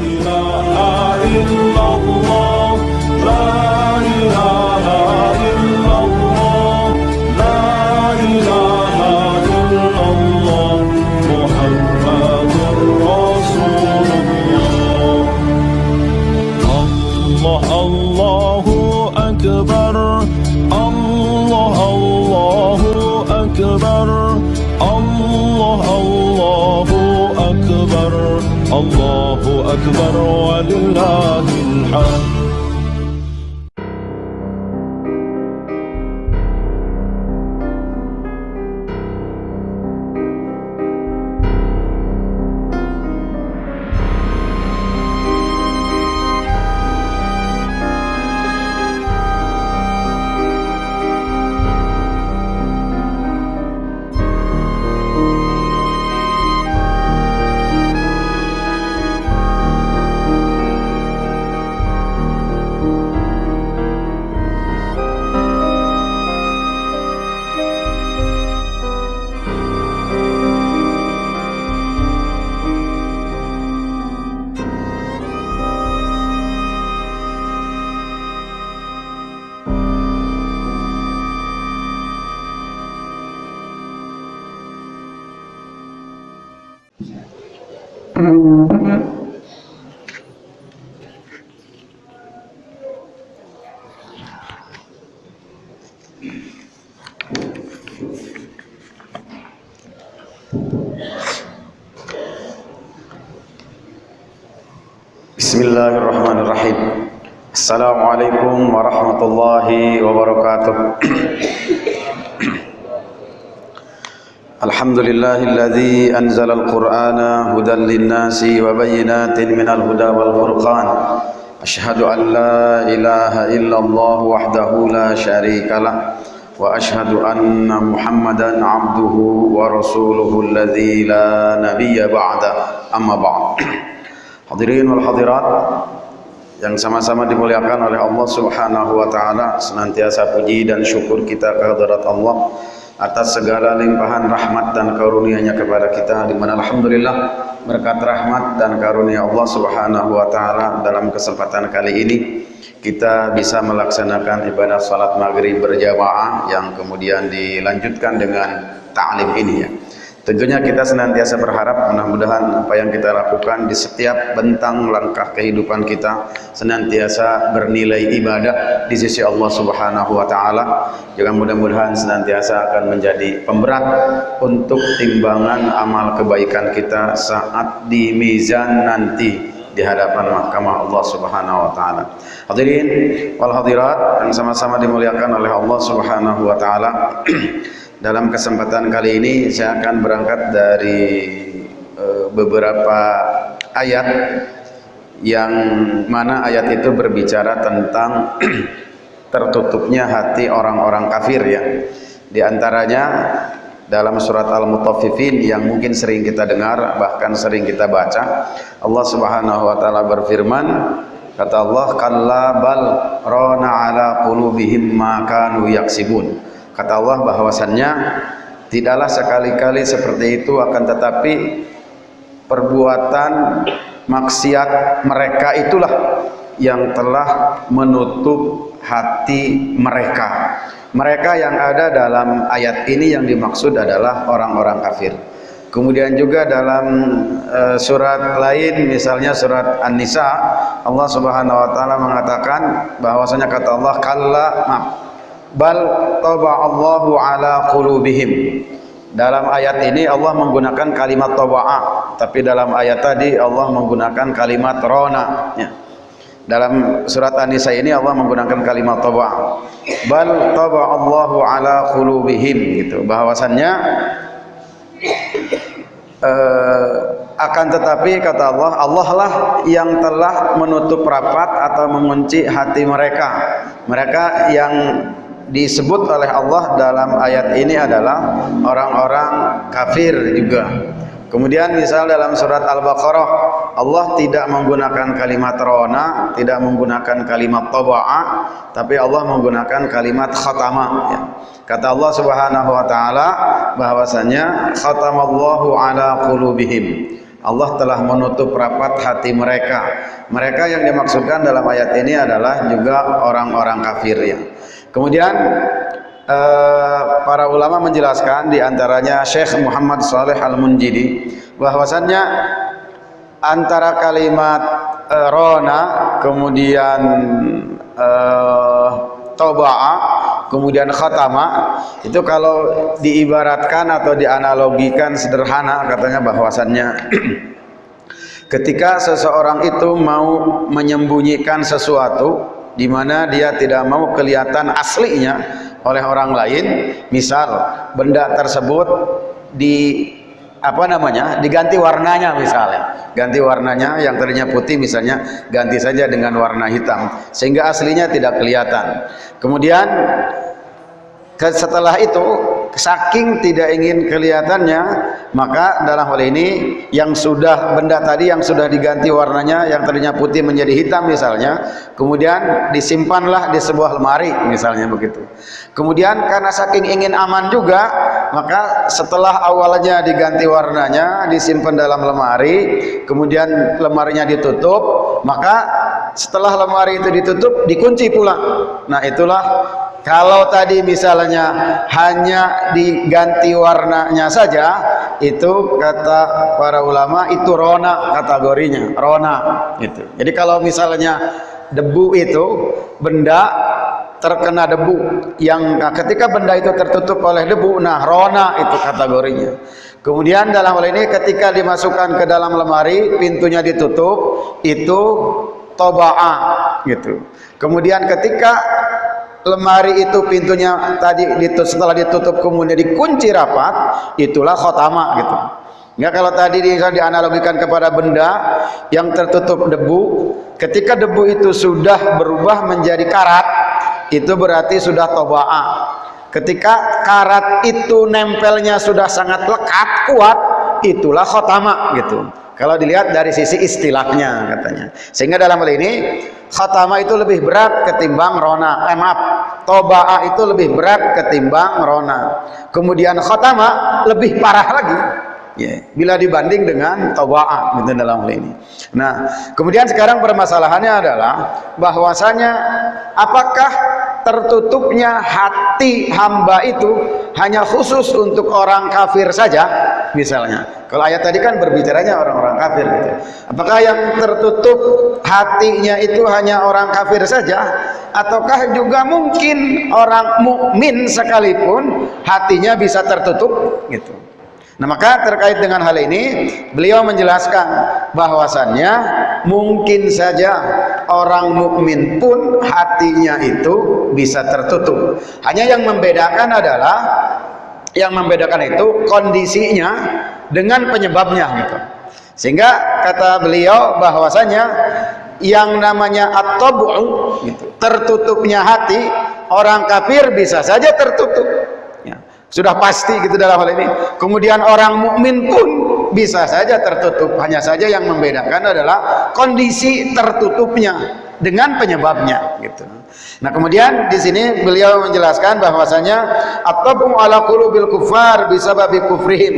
إله إلا الله Bismillahirrahmanirrahim Assalamualaikum warahmatullahi wabarakatuh Alhamdulillahilladzi anzala al-Qur'ana hudan lin-nasi wa bayyinatin minal huda wal furqan Ashhadu an la ilaha illallah wahdahu la syarika lah wa ashhadu anna Muhammadan abduhu wa rasuluhu alladzi la nabiyya ba'da amma ba'd Hadirin wal hadirat yang sama-sama dimuliakan oleh Allah Subhanahu wa taala, senantiasa puji dan syukur kita kehadirat Allah atas segala limpahan rahmat dan karunia-Nya kepada kita di mana alhamdulillah berkat rahmat dan karunia Allah Subhanahu wa taala dalam kesempatan kali ini kita bisa melaksanakan ibadah salat maghrib berjamaah yang kemudian dilanjutkan dengan ta'lim ini ya. Tentunya kita senantiasa berharap mudah-mudahan apa yang kita lakukan di setiap bentang langkah kehidupan kita senantiasa bernilai ibadah di sisi Allah Subhanahu wa taala. Jangan mudah-mudahan senantiasa akan menjadi pemberat untuk timbangan amal kebaikan kita saat di mizan nanti di hadapan mahkamah Allah Subhanahu wa taala. Hadirin wal hadirat yang sama-sama dimuliakan oleh Allah Subhanahu wa taala. Dalam kesempatan kali ini saya akan berangkat dari uh, beberapa ayat yang mana ayat itu berbicara tentang tertutupnya hati orang-orang kafir ya. Di antaranya dalam surat Al-Mutaffifin yang mungkin sering kita dengar bahkan sering kita baca Allah Subhanahu wa taala berfirman kata Allah kalla bal rana ala qulubihim ma kanu yaksibun Kata Allah bahwasannya tidaklah sekali-kali seperti itu akan tetapi perbuatan maksiat mereka itulah yang telah menutup hati mereka. Mereka yang ada dalam ayat ini yang dimaksud adalah orang-orang kafir. Kemudian juga dalam uh, surat lain misalnya surat An-Nisa Allah Subhanahu wa taala mengatakan bahwasanya kata Allah kalla maaf bal taba Allahu ala qulubihim. Dalam ayat ini Allah menggunakan kalimat taba'a tapi dalam ayat tadi Allah menggunakan kalimat rona. Ya. dalam surat An-Nisa ini Allah menggunakan kalimat taba'a. Bal taba Allahu ala qulubihim gitu. Bahwasannya uh, akan tetapi kata Allah Allah lah yang telah menutup rapat atau mengunci hati mereka. Mereka yang disebut oleh Allah dalam ayat ini adalah orang-orang kafir juga. Kemudian misal dalam surat Al-Baqarah Allah tidak menggunakan kalimat rona, tidak menggunakan kalimat taba'a, tapi Allah menggunakan kalimat khatama ya. Kata Allah Subhanahu wa taala bahwasanya khatamallahu ala qulubihim. Allah telah menutup rapat hati mereka mereka yang dimaksudkan dalam ayat ini adalah juga orang-orang kafir ya kemudian eh, para ulama menjelaskan di antaranya Syekh Muhammad Saleh Al-Munjidi bahwasannya antara kalimat eh, rona kemudian eh, toba'a kemudian khatama itu kalau diibaratkan atau dianalogikan sederhana katanya bahwasannya ketika seseorang itu mau menyembunyikan sesuatu di mana dia tidak mau kelihatan aslinya oleh orang lain. Misal benda tersebut di apa namanya diganti warnanya misalnya. Ganti warnanya yang tadinya putih misalnya ganti saja dengan warna hitam sehingga aslinya tidak kelihatan. Kemudian setelah itu saking tidak ingin kelihatannya maka dalam hal ini yang sudah benda tadi yang sudah diganti warnanya yang tadinya putih menjadi hitam misalnya kemudian disimpanlah di sebuah lemari misalnya begitu. Kemudian karena saking ingin aman juga maka setelah awalnya diganti warnanya disimpan dalam lemari kemudian lemarinya ditutup maka setelah lemari itu ditutup dikunci pula. Nah itulah kalau tadi misalnya hanya diganti warnanya saja, itu kata para ulama itu rona kategorinya, rona itu. Jadi kalau misalnya debu itu benda terkena debu yang nah, ketika benda itu tertutup oleh debu, nah rona itu kategorinya. Kemudian dalam hal ini ketika dimasukkan ke dalam lemari, pintunya ditutup, itu toba'a gitu. Kemudian ketika lemari itu pintunya tadi setelah ditutup kemudian dikunci rapat itulah khotama gitu. Ya kalau tadi dianalogikan kepada benda yang tertutup debu ketika debu itu sudah berubah menjadi karat itu berarti sudah toba'a. Ketika karat itu nempelnya sudah sangat lekat kuat itulah khotama gitu kalau dilihat dari sisi istilahnya katanya. Sehingga dalam hal ini khatama itu lebih berat ketimbang rona. Eh maaf toba'a itu lebih berat ketimbang rona. Kemudian khatama lebih parah lagi. Ya bila dibanding dengan toba'a gitu dalam hal ini. Nah kemudian sekarang permasalahannya adalah bahwasanya apakah tertutupnya hati hamba itu hanya khusus untuk orang kafir saja misalnya. Kalau ayat tadi kan berbicaranya orang-orang kafir gitu. Apakah yang tertutup hatinya itu hanya orang kafir saja? Ataukah juga mungkin orang mukmin sekalipun hatinya bisa tertutup gitu Nah maka terkait dengan hal ini beliau menjelaskan bahwasannya mungkin saja orang mukmin pun hatinya itu bisa tertutup. Hanya yang membedakan adalah yang membedakan itu kondisinya dengan penyebabnya gitu. Sehingga kata beliau bahwasanya yang namanya at-tabu gitu, tertutupnya hati orang kafir bisa saja tertutup sudah pasti gitu dalam hal ini. Kemudian orang mukmin pun bisa saja tertutup. Hanya saja yang membedakan adalah kondisi tertutupnya dengan penyebabnya gitu. Nah, kemudian di sini beliau menjelaskan bahwasanya at-tab'u ala qulubil kufar bisababi kufrihim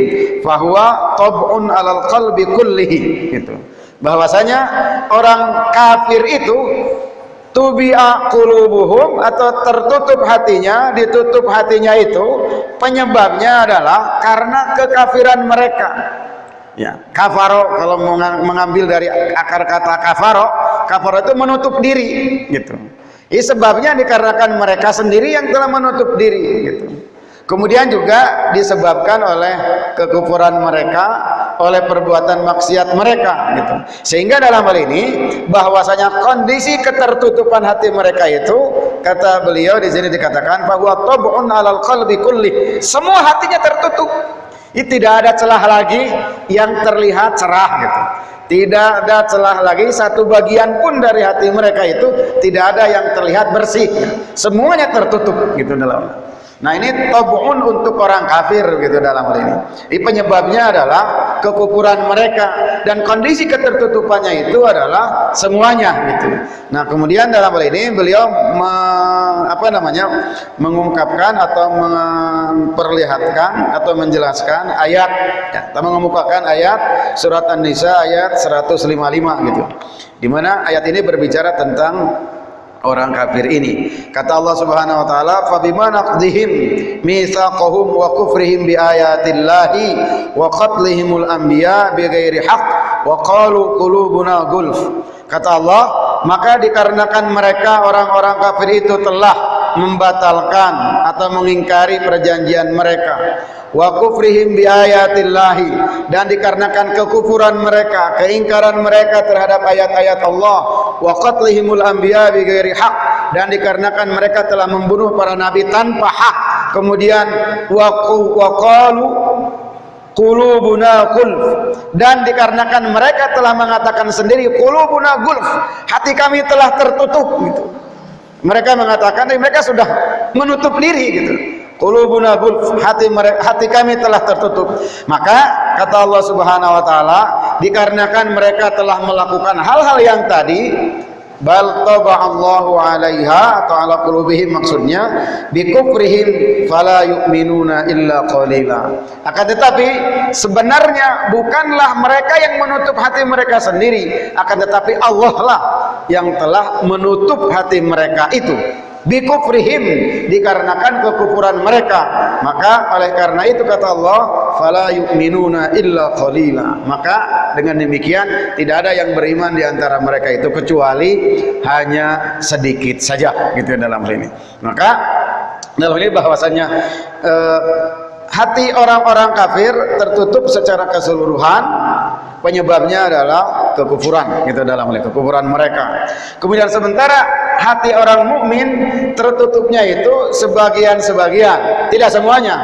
fahuwa tab'un alal qalbi kullihi gitu. Bahwasanya orang kafir itu tubi'a qulubuhum atau tertutup hatinya ditutup hatinya itu penyebabnya adalah karena kekafiran mereka. Ya kafaro kalau mengambil dari akar kata kafaro kafaro itu menutup diri gitu. Ini sebabnya dikarenakan mereka sendiri yang telah menutup diri gitu. Kemudian juga disebabkan oleh kekufuran mereka, oleh perbuatan maksiat mereka gitu. Sehingga dalam hal ini bahwasanya kondisi ketertutupan hati mereka itu kata beliau di sini dikatakan bahwa tab'un 'alal qalbi kulli. Semua hatinya tertutup. Ini tidak ada celah lagi yang terlihat cerah gitu. Tidak ada celah lagi satu bagian pun dari hati mereka itu tidak ada yang terlihat bersih. Semuanya tertutup gitu dalam Nah ini tabun untuk orang kafir gitu dalam hal ini. Ini penyebabnya adalah kekufuran mereka dan kondisi ketertutupannya itu adalah semuanya gitu. Nah kemudian dalam hal ini beliau me, apa namanya mengungkapkan atau memperlihatkan atau menjelaskan ayat, ya, atau mengemukakan ayat surat An-Nisa ayat 155 gitu. Di mana ayat ini berbicara tentang orang kafir ini. Kata Allah Subhanahu wa taala, "Fa bima naqdihim mitsaqahum wa kufrihim bi ayatillahi wa qatlihimul anbiya bighairi haqq wa qalu qulubuna gulf." Kata Allah, maka dikarenakan mereka orang-orang kafir itu telah membatalkan atau mengingkari perjanjian mereka. Wa kufrihim bi ayatillahi dan dikarenakan kekufuran mereka keingkaran mereka terhadap ayat-ayat Allah. Wa qatlihimul anbiya bi ghairi haq dan dikarenakan mereka telah membunuh para nabi tanpa hak. Kemudian wa qalu qulubuna gulf dan dikarenakan mereka telah mengatakan sendiri qulubuna gulf hati kami telah tertutup gitu mereka mengatakan mereka sudah menutup diri gitu. Qulubuna hati hati kami telah tertutup. Maka kata Allah Subhanahu wa taala dikarenakan mereka telah melakukan hal-hal yang tadi bal Allahu 'alaiha atau ala qulubihim maksudnya bikufrihim fala yu'minuna illa qalila. Akan tetapi sebenarnya bukanlah mereka yang menutup hati mereka sendiri. Akan tetapi Allah lah yang telah menutup hati mereka itu bikufrihim dikarenakan kekufuran mereka. Maka oleh karena itu kata Allah fala yu'minuna illa qalila. Maka dengan demikian tidak ada yang beriman di antara mereka itu kecuali hanya sedikit saja gitu dalam hal ini. Maka dalam ini bahwasanya eh, hati orang-orang kafir tertutup secara keseluruhan penyebabnya adalah kekufuran gitu dalam kekufuran mereka kemudian sementara hati orang mukmin tertutupnya itu sebagian-sebagian, tidak semuanya.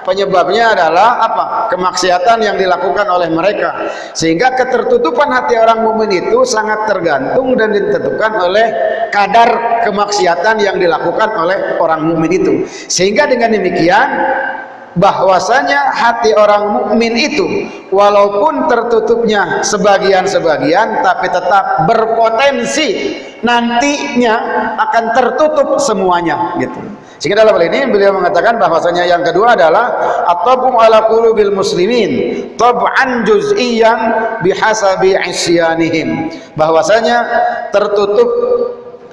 Penyebabnya adalah apa? Kemaksiatan yang dilakukan oleh mereka. Sehingga ketertutupan hati orang mukmin itu sangat tergantung dan ditentukan oleh kadar kemaksiatan yang dilakukan oleh orang mukmin itu. Sehingga dengan demikian bahwasanya hati orang mukmin itu walaupun tertutupnya sebagian-sebagian tapi tetap berpotensi nantinya akan tertutup semuanya gitu. Sehingga dalam hal ini beliau mengatakan bahwasanya yang kedua adalah at-tabum ala qulubil muslimin tab'an juz'iyan bihasabi isyanihim. Bahwasanya tertutup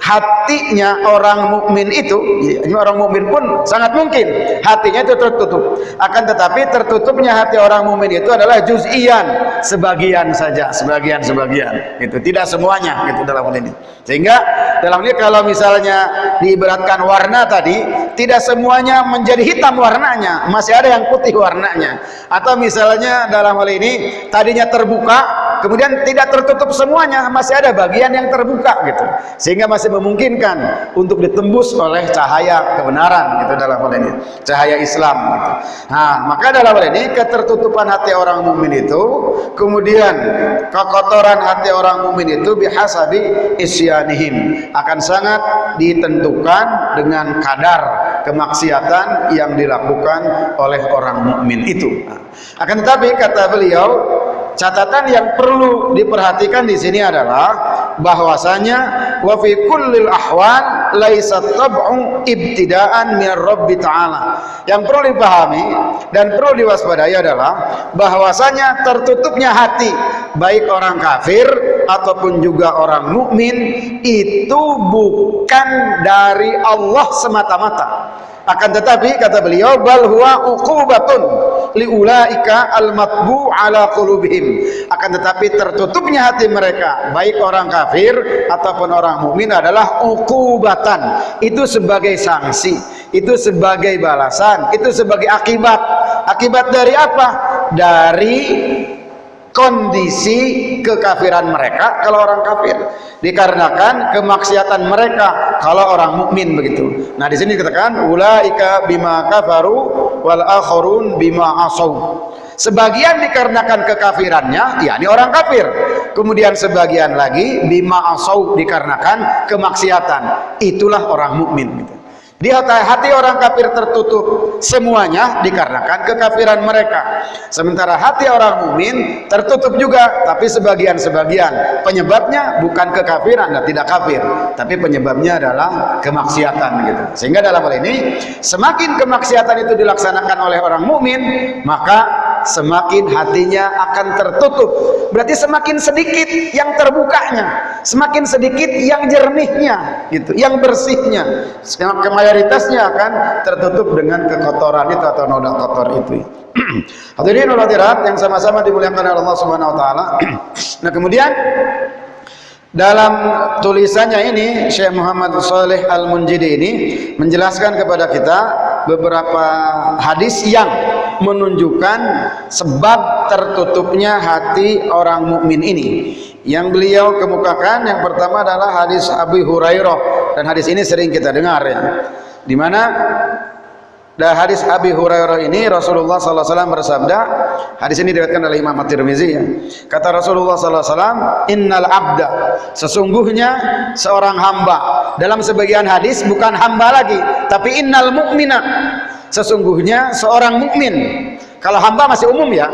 hatinya orang mukmin itu ya, orang mukmin pun sangat mungkin hatinya itu tertutup. Akan tetapi tertutupnya hati orang mukmin itu adalah juz'ian sebagian saja sebagian sebagian. Itu tidak semuanya gitu dalam hal ini. Sehingga dalam ini kalau misalnya diibaratkan warna tadi tidak semuanya menjadi hitam warnanya masih ada yang putih warnanya. Atau misalnya dalam hal ini tadinya terbuka kemudian tidak tertutup semuanya masih ada bagian yang terbuka gitu. Sehingga masih memungkinkan untuk ditembus oleh cahaya kebenaran gitu dalam hal ini. Cahaya Islam gitu. nah maka dalam hal ini ketertutupan hati orang mukmin itu kemudian kekotoran hati orang mukmin itu bihasabi isyanihim. Akan sangat ditentukan dengan kadar kemaksiatan yang dilakukan oleh orang mukmin itu. Nah, akan tetapi kata beliau catatan yang perlu diperhatikan di sini adalah bahwasanya wa fi kullil ahwal laisa tab'u ibtida'an min rabbi ta'ala. Yang perlu dipahami dan perlu diwaspadai adalah bahwasanya tertutupnya hati baik orang kafir ataupun juga orang mukmin itu bukan dari Allah semata-mata akan tetapi kata beliau bal huwa uqubatun liulaika almatbu ala qulubihim. Akan tetapi tertutupnya hati mereka baik orang kafir ataupun orang mukmin adalah uqubatan. Itu sebagai sanksi itu sebagai balasan itu sebagai akibat. Akibat dari apa? Dari kondisi kekafiran mereka kalau orang kafir dikarenakan kemaksiatan mereka kalau orang mukmin begitu. Nah, di sini dikatakan ulaika bima kafaru wal akharun bima asau. Sebagian dikarenakan kekafirannya, yakni orang kafir. Kemudian sebagian lagi bima asau dikarenakan kemaksiatan. Itulah orang mukmin gitu. Di hati orang kafir tertutup. Semuanya dikarenakan kekafiran mereka. Sementara hati orang mukmin tertutup juga tapi sebagian-sebagian. Penyebabnya bukan kekafiran dan tidak kafir tapi penyebabnya adalah kemaksiatan gitu. Sehingga dalam hal ini semakin kemaksiatan itu dilaksanakan oleh orang mukmin maka semakin hatinya akan tertutup. Berarti semakin sedikit yang terbukanya semakin sedikit yang jernihnya gitu yang bersihnya. Semakin mayoritasnya akan tertutup dengan kekotoran itu atau noda kotor itu. Hadirin hadirat yang sama-sama dimuliakan oleh Allah Subhanahu wa taala. Nah kemudian dalam tulisannya ini Syekh Muhammad Saleh Al-Munjidi ini menjelaskan kepada kita beberapa hadis yang menunjukkan sebab tertutupnya hati orang mukmin ini. Yang beliau kemukakan yang pertama adalah hadis Abu Hurairah dan hadis ini sering kita dengar ya. Di mana dan hadis Abi Hurairah ini Rasulullah wasallam bersabda, hadis ini diriwayatkan oleh Imam At-Tirmizi ya. Kata Rasulullah wasallam, "Innal abda" sesungguhnya seorang hamba. Dalam sebagian hadis bukan hamba lagi, tapi innal mu'mina. Sesungguhnya seorang mukmin kalau hamba masih umum ya,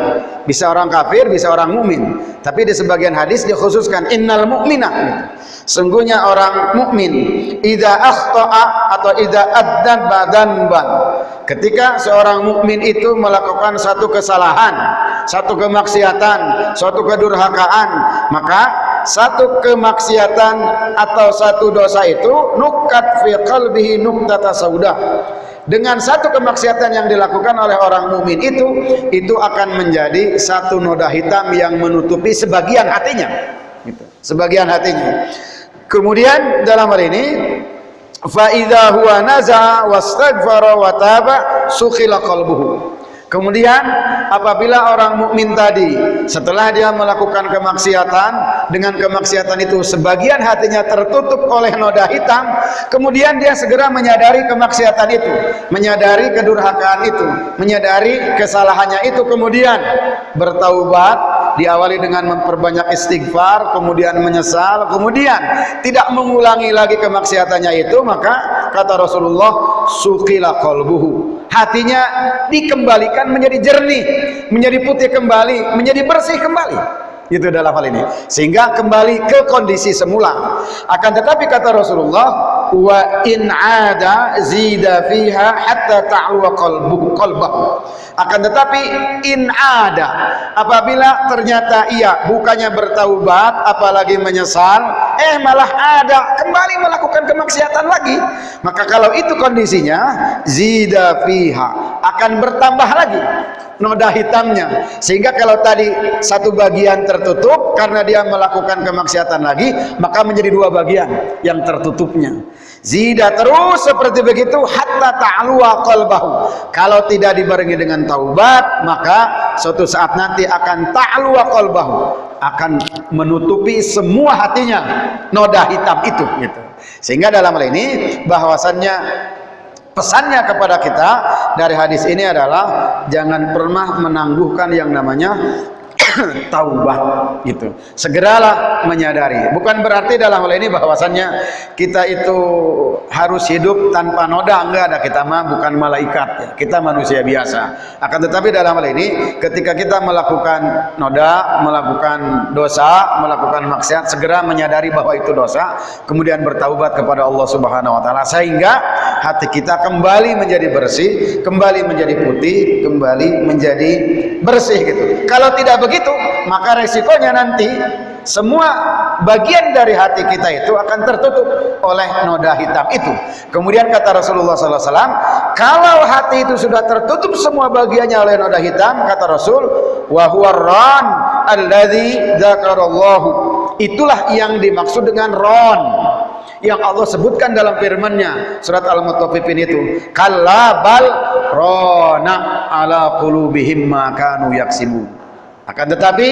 bisa orang kafir, bisa orang mukmin. Tapi di sebagian hadis dikhususkan innal mu'mina. Sungguhnya orang mukmin idza akhta'a atau idza badan ban. Ketika seorang mukmin itu melakukan satu kesalahan, satu kemaksiatan, suatu kedurhakaan, maka satu kemaksiatan atau satu dosa itu nukat fi qalbihi nuktata sauda dengan satu kemaksiatan yang dilakukan oleh orang mukmin itu itu akan menjadi satu noda hitam yang menutupi sebagian hatinya. Gitu. sebagian hatinya. Kemudian dalam hal ini fa idza huwa naza wastaghfara wa taba sukhila qalbuhu Kemudian apabila orang mukmin tadi setelah dia melakukan kemaksiatan dengan kemaksiatan itu sebagian hatinya tertutup oleh noda hitam, kemudian dia segera menyadari kemaksiatan itu, menyadari kedurhakaan itu, menyadari kesalahannya itu kemudian bertaubat diawali dengan memperbanyak istighfar kemudian menyesal kemudian tidak mengulangi lagi kemaksiatannya itu maka kata Rasulullah sukila qalbuhu. Hatinya dikembalikan menjadi jernih menjadi putih kembali menjadi bersih kembali. Itu dalam hal ini. Sehingga kembali ke kondisi semula. Akan tetapi kata Rasulullah wa in ada zida fiha hatta ta'lu qalbuhu qalbahu akan tetapi in ada apabila ternyata ia bukannya bertaubat apalagi menyesal eh malah ada kembali melakukan kemaksiatan lagi. Maka kalau itu kondisinya zida fiha akan bertambah lagi noda hitamnya. Sehingga kalau tadi satu bagian tertutup karena dia melakukan kemaksiatan lagi maka menjadi dua bagian yang tertutupnya. Zida terus seperti begitu hatta ta'luwa qalbahu. Kalau tidak dibarengi dengan taubat maka suatu saat nanti akan ta'luwa qalbahu. Akan menutupi semua hatinya noda hitam itu gitu. Sehingga dalam hal ini bahwasannya pesannya kepada kita dari hadis ini adalah jangan pernah menangguhkan yang namanya taubat gitu. Segeralah menyadari. Bukan berarti dalam hal ini bahwasannya kita itu harus hidup tanpa noda enggak ada kita mah bukan malaikat ya. Kita manusia biasa. Akan tetapi dalam hal ini ketika kita melakukan noda, melakukan dosa, melakukan maksiat segera menyadari bahwa itu dosa, kemudian bertaubat kepada Allah Subhanahu wa taala sehingga hati kita kembali menjadi bersih, kembali menjadi putih, kembali menjadi bersih gitu. Kalau tidak begitu itu maka resikonya nanti semua bagian dari hati kita itu akan tertutup oleh noda hitam itu. Kemudian kata Rasulullah SAW kalau hati itu sudah tertutup semua bagiannya oleh noda hitam kata Rasul wahuarran alladhi dzakarallahu. Itulah yang dimaksud dengan ron yang Allah sebutkan dalam firman-Nya surat Al-Mutaffifin itu. Kallabal rona ala qulubihim ma kanu yaksibun akan tetapi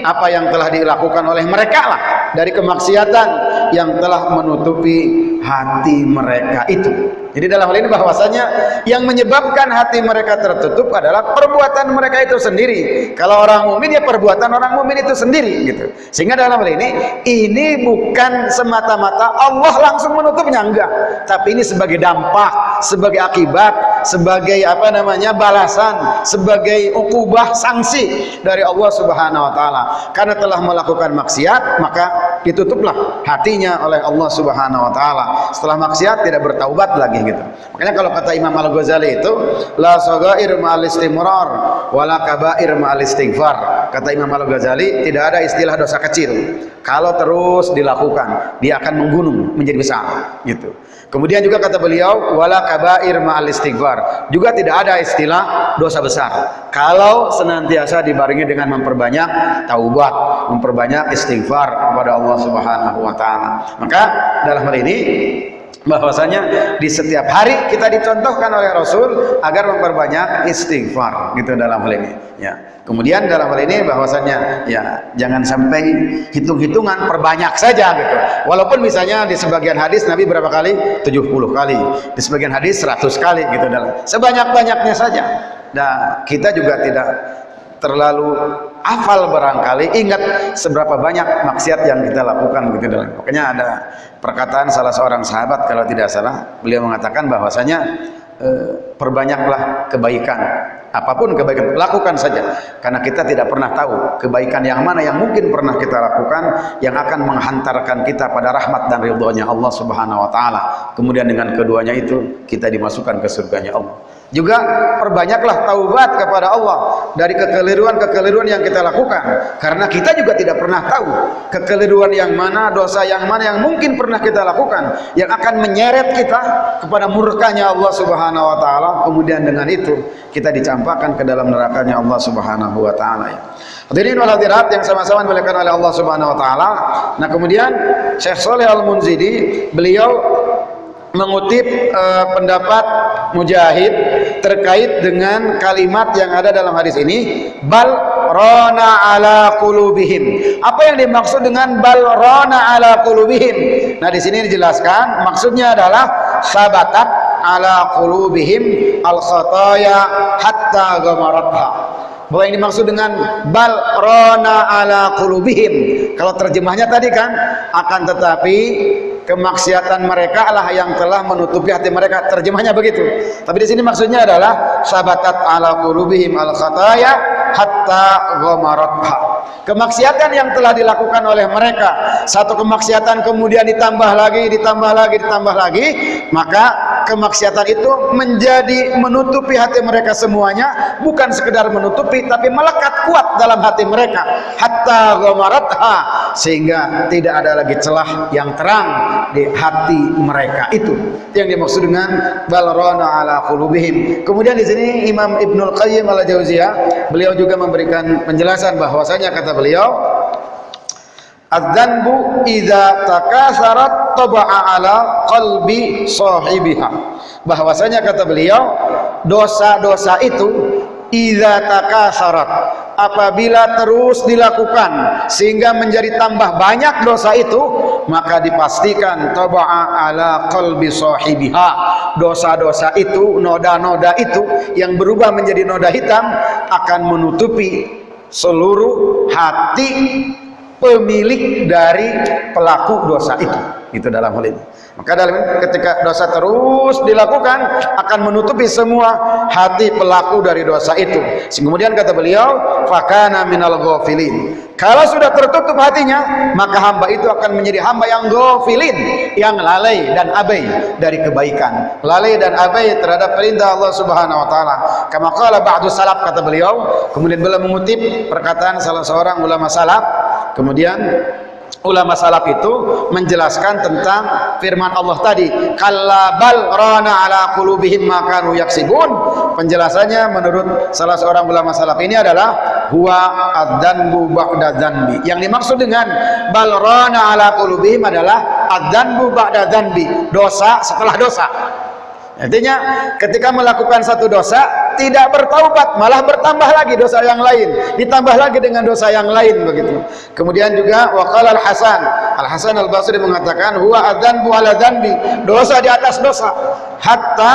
apa yang telah dilakukan oleh mereka lah dari kemaksiatan yang telah menutupi hati mereka itu jadi dalam hal ini bahwasanya yang menyebabkan hati mereka tertutup adalah perbuatan mereka itu sendiri. Kalau orang mukmin ya perbuatan orang mukmin itu sendiri gitu. Sehingga dalam hal ini ini bukan semata-mata Allah langsung menutupnya enggak, tapi ini sebagai dampak, sebagai akibat, sebagai apa namanya balasan, sebagai ukubah sanksi dari Allah Subhanahu wa taala. Karena telah melakukan maksiat, maka ditutuplah hatinya oleh Allah Subhanahu wa taala. Setelah maksiat tidak bertaubat lagi gitu. Makanya kalau kata Imam Al-Ghazali itu la sagair ma'al istimrar wala kabair ma'al istighfar. Kata Imam Al-Ghazali tidak ada istilah dosa kecil. Kalau terus dilakukan, dia akan menggunung menjadi besar gitu. Kemudian juga kata beliau wala kabair ma'al istighfar. Juga tidak ada istilah dosa besar. Kalau senantiasa dibarengi dengan memperbanyak taubat, memperbanyak istighfar kepada Allah Subhanahu wa taala. Maka dalam hal ini bahwasanya di setiap hari kita dicontohkan oleh Rasul agar memperbanyak istighfar gitu dalam hal ini. Ya. Kemudian dalam hal ini bahwasanya ya jangan sampai hitung-hitungan perbanyak saja gitu. Walaupun misalnya di sebagian hadis Nabi berapa kali? 70 kali. Di sebagian hadis 100 kali gitu dalam. Sebanyak-banyaknya saja. Nah kita juga tidak terlalu hafal barangkali ingat seberapa banyak maksiat yang kita lakukan begitu dalam. Makanya ada perkataan salah seorang sahabat kalau tidak salah beliau mengatakan bahwasanya e, perbanyaklah kebaikan. Apa pun kebaikan lakukan saja. Karena kita tidak pernah tahu kebaikan yang mana yang mungkin pernah kita lakukan yang akan menghantarkan kita pada rahmat dan ridhonya Allah Subhanahu wa taala. Kemudian dengan keduanya itu kita dimasukkan ke surganya Allah juga perbanyaklah taubat kepada Allah dari kekeliruan-kekeliruan yang kita lakukan. Karena kita juga tidak pernah tahu kekeliruan yang mana, dosa yang mana yang mungkin pernah kita lakukan yang akan menyeret kita kepada murkanya Allah Subhanahu wa taala. Kemudian dengan itu kita dicampakkan ke dalam nerakanya Allah Subhanahu wa taala. Hadirin wal hadirat yang sama-sama dimuliakan oleh Allah Subhanahu wa taala. Nah, kemudian Syekh Saleh Al-Munzidi beliau mengutip uh, pendapat Mujahid terkait dengan kalimat yang ada dalam hadis ini bal rona ala qulubihim. Apa yang dimaksud dengan bal rona ala qulubihim? Nah, di sini dijelaskan maksudnya adalah sabatat ala qulubihim al khataya hatta gamaratha. Bahwa yang dimaksud dengan bal rona ala qulubihim. Kalau terjemahnya tadi kan akan tetapi kemaksiatan mereka lah yang telah menutupi hati mereka. Terjemahnya begitu. Tapi di sini maksudnya adalah sabatat ala qulubihim al khataya hatta ghamaratha. Kemaksiatan yang telah dilakukan oleh mereka. Satu kemaksiatan kemudian ditambah lagi ditambah lagi ditambah lagi maka kemaksiatan itu menjadi menutupi hati mereka semuanya. Bukan sekedar menutupi tapi melekat kuat dalam hati mereka. Hatta ghamaratha. Sehingga tidak ada lagi celah yang terang di hati mereka itu yang dimaksud dengan balrona ala qulubihim kemudian di sini Imam Ibnul Qayyim al Jauziyah beliau juga memberikan penjelasan bahwasanya kata beliau Adzanbu idza takasarat taba'a ala qalbi sahibiha. Bahwasanya kata beliau, dosa-dosa itu idza takasarat. Apabila terus dilakukan sehingga menjadi tambah banyak dosa itu maka dipastikan taba'a ala qalbi sahibiha. Dosa-dosa itu noda-noda itu yang berubah menjadi noda hitam akan menutupi seluruh hati pemilik dari pelaku dosa itu. Itu dalam hal ini maka dalam ketika dosa terus dilakukan akan menutupi semua hati pelaku dari dosa itu. Kemudian kata beliau, fakana minal ghafilin. Kalau sudah tertutup hatinya, maka hamba itu akan menjadi hamba yang ghafilin, yang lalai dan abai dari kebaikan. Lalai dan abai terhadap perintah Allah Subhanahu wa taala. Kama qala ba'du salaf kata beliau, kemudian beliau mengutip perkataan salah seorang ulama salaf, kemudian ulama salaf itu menjelaskan tentang firman Allah tadi. Kallabal rana ala qulubihim ma kanu yaksibun. Penjelasannya menurut salah seorang ulama salaf ini adalah huwa adzanbu ba'da dzanbi. Yang dimaksud dengan bal rana ala qulubihim adalah adzanbu ba'da dzanbi dosa setelah dosa Artinya ketika melakukan satu dosa tidak bertaubat malah bertambah lagi dosa yang lain. Ditambah lagi dengan dosa yang lain begitu. Kemudian juga waqala al Hasan al Hasan al Basri mengatakan huwa adzanbu ala dzanbi. Dosa di atas dosa. Hatta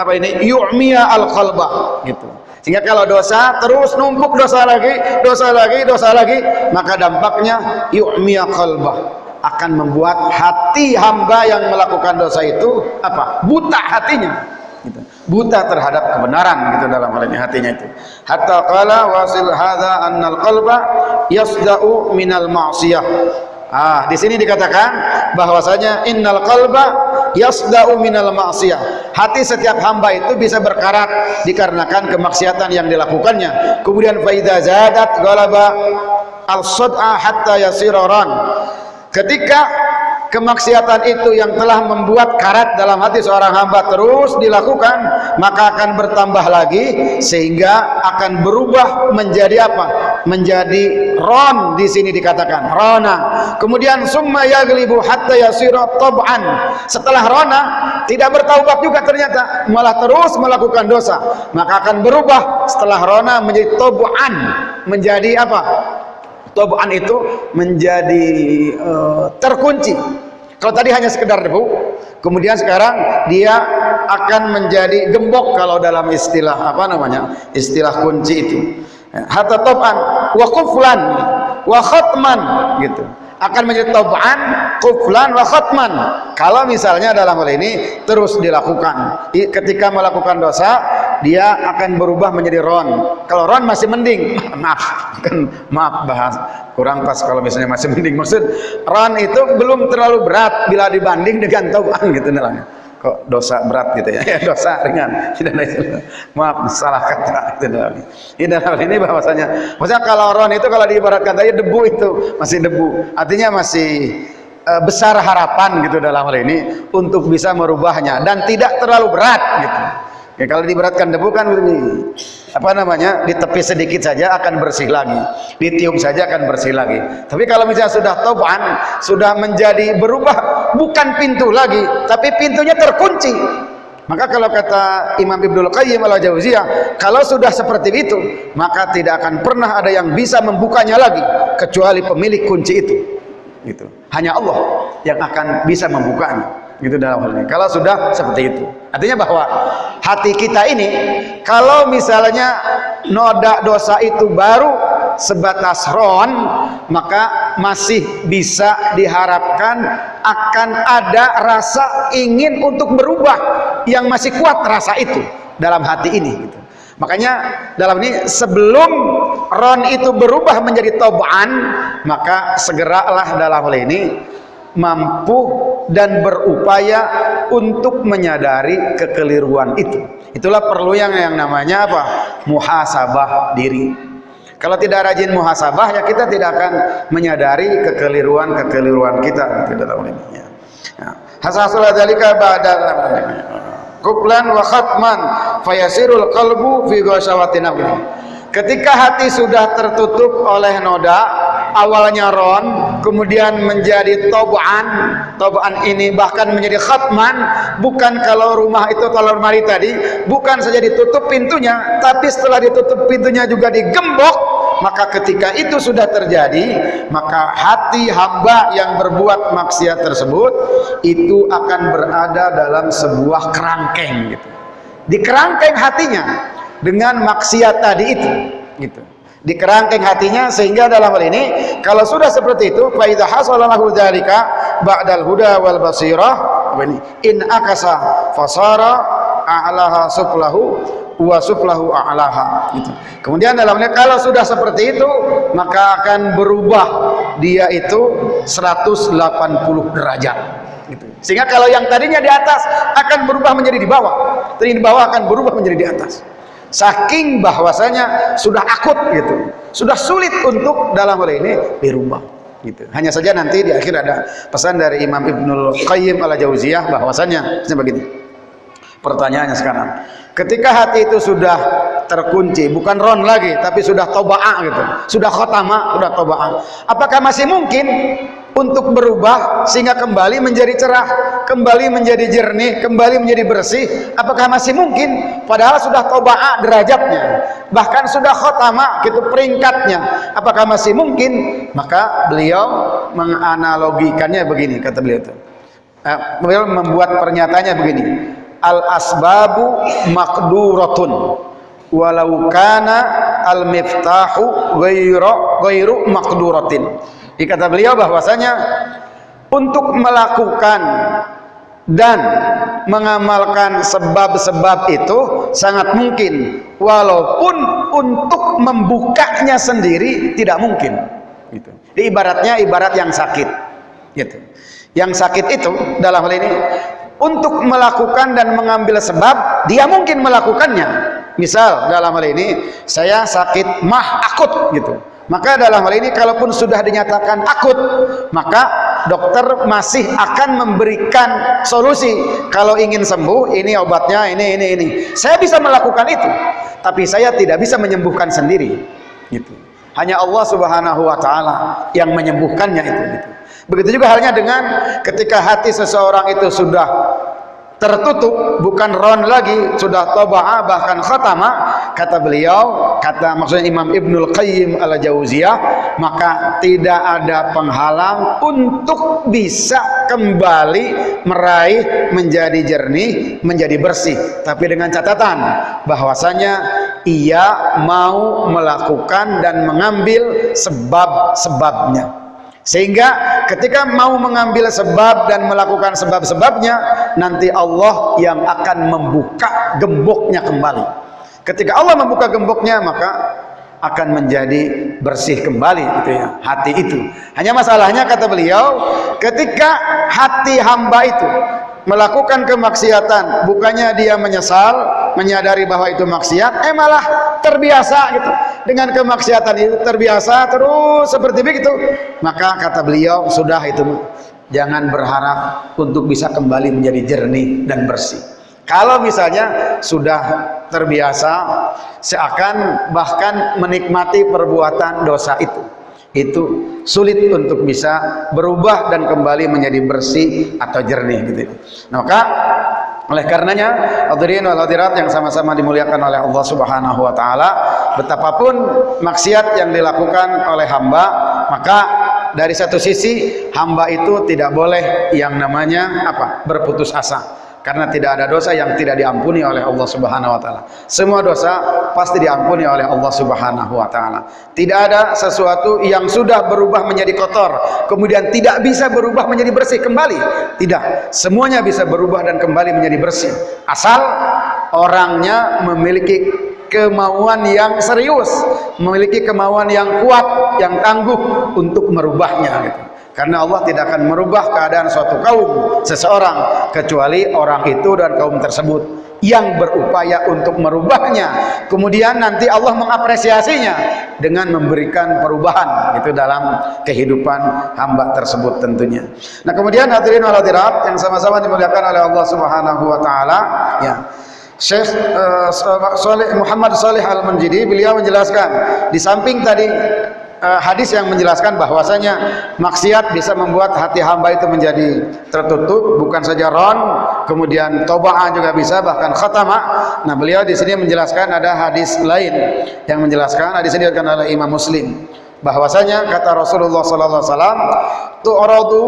apa ini? Yu'miya al qalba gitu. Sehingga kalau dosa terus numpuk dosa lagi dosa lagi dosa lagi maka dampaknya yu'miya qalba akan membuat hati hamba yang melakukan dosa itu apa? Buta hatinya. Gitu. buta terhadap kebenaran gitu dalam hal ini hatinya itu. Hatta qala wasil hadza annal qalba yasda'u minal ma'siyah. Ah di sini dikatakan bahwasanya innal qalba yasda'u minal ma'siyah. Hati setiap hamba itu bisa berkarat dikarenakan kemaksiatan yang dilakukannya. Kemudian faida zadat galaba al-sad'a hatta yasiraran ketika kemaksiatan itu yang telah membuat karat dalam hati seorang hamba terus dilakukan maka akan bertambah lagi sehingga akan berubah menjadi apa? Menjadi ron di sini dikatakan rona. Kemudian summa yaglibu hatta yasira tab'an. Setelah rona tidak bertaubat juga ternyata malah terus melakukan dosa. Maka akan berubah setelah rona menjadi tab'an menjadi apa Toban itu menjadi uh, terkunci. Kalau tadi hanya sekedar debu, kemudian sekarang dia akan menjadi gembok kalau dalam istilah apa namanya? Istilah kunci itu. Hatta toban wa kuflan wa gitu akan menjadi tauban, kuflan wa khatman. Kalau misalnya dalam hal ini terus dilakukan. Ketika melakukan dosa, dia akan berubah menjadi ron. Kalau ron masih mending, maaf, kan maaf bahas kurang pas kalau misalnya masih mending. Maksud ron itu belum terlalu berat bila dibanding dengan tauban gitu namanya kok dosa berat gitu ya, dosa ringan. Tidak ada maaf salah kata. Dalam ini. Dalam ini bahwasanya maksudnya kalau ron itu kalau diibaratkan tadi debu itu masih debu. Artinya masih uh, besar harapan gitu dalam hal ini untuk bisa merubahnya. Dan tidak terlalu berat gitu Ya, kalau diberatkan debu kan ini apa namanya ditepi sedikit saja akan bersih lagi, ditiup saja akan bersih lagi. Tapi kalau misalnya sudah toban, sudah menjadi berubah bukan pintu lagi, tapi pintunya terkunci. Maka kalau kata Imam Ibnul Qayyim al-Jauziyah, kalau sudah seperti itu, maka tidak akan pernah ada yang bisa membukanya lagi kecuali pemilik kunci itu. Gitu. Hanya Allah yang akan bisa membukanya gitu dalam hal ini kalau sudah seperti itu artinya bahwa hati kita ini kalau misalnya noda dosa itu baru sebatas ron maka masih bisa diharapkan akan ada rasa ingin untuk berubah yang masih kuat rasa itu dalam hati ini gitu. makanya dalam ini sebelum ron itu berubah menjadi toban maka segeralah dalam hal ini mampu dan berupaya untuk menyadari kekeliruan itu. Itulah perlu yang yang namanya apa? Muhasabah diri. Kalau tidak rajin muhasabah ya kita tidak akan menyadari kekeliruan-kekeliruan kita tidak tahu ini. Ya. Hasasul dzalika ba'da kuplan wa khatman fayasirul qalbu fi Ketika hati sudah tertutup oleh noda, awalnya ron, kemudian menjadi toban, toban ini bahkan menjadi khatman, bukan kalau rumah itu kalau lemari tadi, bukan saja ditutup pintunya, tapi setelah ditutup pintunya juga digembok, maka ketika itu sudah terjadi, maka hati hamba yang berbuat maksiat tersebut itu akan berada dalam sebuah kerangkeng gitu. Di kerangkeng hatinya dengan maksiat tadi itu gitu di kerangkeng hatinya sehingga dalam hal ini kalau sudah seperti itu fa idza hasalahu dzalika ba'dal huda wal basirah in akasa fasara a'laha suflahu wa suflahu a'laha gitu. kemudian dalam ini kalau sudah seperti itu maka akan berubah dia itu 180 derajat gitu. sehingga kalau yang tadinya di atas akan berubah menjadi di bawah tadi di bawah akan berubah menjadi di atas saking bahwasanya sudah akut gitu. Sudah sulit untuk dalam hal ini dirubah gitu. Hanya saja nanti di akhir ada pesan dari Imam Ibnul Qayyim al Jauziyah bahwasanya begini. Pertanyaannya sekarang ketika hati itu sudah terkunci bukan ron lagi tapi sudah toba'ah gitu sudah khotama sudah toba'ah apakah masih mungkin untuk berubah sehingga kembali menjadi cerah, kembali menjadi jernih, kembali menjadi bersih? Apakah masih mungkin? Padahal sudah toba'a derajatnya, bahkan sudah khotama gitu peringkatnya. Apakah masih mungkin? Maka beliau menganalogikannya begini kata beliau itu. Eh, beliau membuat pernyataannya begini. Al asbabu makduratun walau kana al miftahu ghairu ghairu dikata beliau bahwasanya untuk melakukan dan mengamalkan sebab-sebab itu sangat mungkin. Walaupun untuk membukanya sendiri tidak mungkin. Gitu. Di ibaratnya ibarat yang sakit. Gitu. Yang sakit itu dalam hal ini untuk melakukan dan mengambil sebab dia mungkin melakukannya. Misal dalam hal ini saya sakit mah akut gitu maka dalam hal ini kalaupun sudah dinyatakan akut maka dokter masih akan memberikan solusi. Kalau ingin sembuh ini obatnya ini ini ini. Saya bisa melakukan itu tapi saya tidak bisa menyembuhkan sendiri. Gitu. Hanya Allah subhanahu wa ta'ala yang menyembuhkannya itu gitu. begitu juga halnya dengan ketika hati seseorang itu sudah tertutup bukan ron lagi sudah toba'ah bahkan khatama. Kata beliau kata maksudnya Imam Ibnul Qayyim al-Jauziyah maka tidak ada penghalang untuk bisa kembali meraih menjadi jernih menjadi bersih. Tapi dengan catatan bahwasanya ia mau melakukan dan mengambil sebab-sebabnya sehingga ketika mau mengambil sebab dan melakukan sebab-sebabnya, nanti Allah yang akan membuka gemboknya kembali. Ketika Allah membuka gemboknya, maka akan menjadi bersih kembali gitu ya hati itu hanya masalahnya kata beliau ketika hati hamba itu melakukan kemaksiatan. Bukannya dia menyesal menyadari bahwa itu maksiat eh malah terbiasa gitu. Dengan kemaksiatan itu terbiasa terus seperti begitu. Maka kata beliau sudah itu jangan berharap untuk bisa kembali menjadi jernih dan bersih. Kalau misalnya sudah terbiasa seakan bahkan menikmati perbuatan dosa itu itu sulit untuk bisa berubah dan kembali menjadi bersih atau jernih gitu. Nah, maka oleh karenanya hadirin wal hadirat yang sama-sama dimuliakan oleh Allah Subhanahu wa taala, betapapun maksiat yang dilakukan oleh hamba, maka dari satu sisi hamba itu tidak boleh yang namanya apa? berputus asa karena tidak ada dosa yang tidak diampuni oleh Allah Subhanahu wa taala. Semua dosa pasti diampuni oleh Allah Subhanahu wa taala. Tidak ada sesuatu yang sudah berubah menjadi kotor kemudian tidak bisa berubah menjadi bersih kembali. Tidak, semuanya bisa berubah dan kembali menjadi bersih asal orangnya memiliki kemauan yang serius, memiliki kemauan yang kuat, yang tangguh untuk merubahnya gitu. Karena Allah tidak akan merubah keadaan suatu kaum seseorang kecuali orang itu dan kaum tersebut yang berupaya untuk merubahnya. Kemudian nanti Allah mengapresiasinya dengan memberikan perubahan itu dalam kehidupan hamba tersebut tentunya. Nah, kemudian hadirin wal yang sama-sama dimuliakan oleh Allah Subhanahu wa taala, ya. Syekh uh, Muhammad Saleh Al-Manjidi beliau menjelaskan di samping tadi uh, hadis yang menjelaskan bahwasanya maksiat bisa membuat hati hamba itu menjadi tertutup bukan saja ron kemudian tobaan juga bisa bahkan khatama nah beliau di sini menjelaskan ada hadis lain yang menjelaskan hadis ini diriwayatkan oleh Imam Muslim. Bahwasanya kata Rasulullah sallallahu alaihi wasallam tu'radu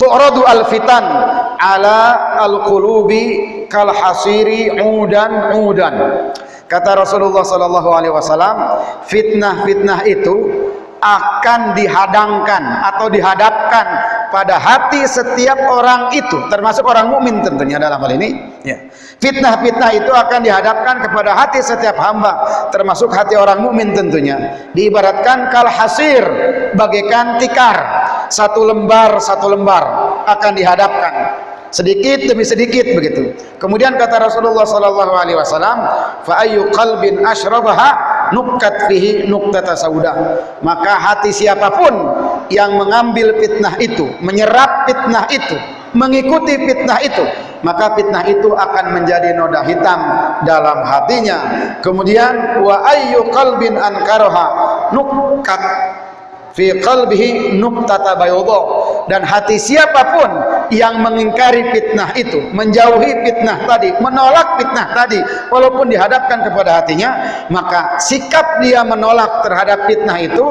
tu'radu al-fitan ala al-qulubi kal hasiri udan udan Kata Rasulullah sallallahu alaihi wasallam, fitnah-fitnah itu akan dihadangkan atau dihadapkan pada hati setiap orang itu, termasuk orang mukmin tentunya dalam hal ini. Ya. Fitnah-fitnah itu akan dihadapkan kepada hati setiap hamba, termasuk hati orang mukmin tentunya. Diibaratkan kal hasir bagaikan tikar, satu lembar satu lembar akan dihadapkan sedikit demi sedikit begitu. Kemudian kata Rasulullah sallallahu alaihi wasallam, fa ayyu qalbin nukat fihi nuktata sauda. Maka hati siapa pun yang mengambil fitnah itu, menyerap fitnah itu, mengikuti fitnah itu, maka fitnah itu akan menjadi noda hitam dalam hatinya kemudian wa ayyu qalbin ankaroha nukat fi qalbihi nuqtata bayadha dan hati siapa pun yang mengingkari fitnah itu menjauhi fitnah tadi menolak fitnah tadi walaupun dihadapkan kepada hatinya maka sikap dia menolak terhadap fitnah itu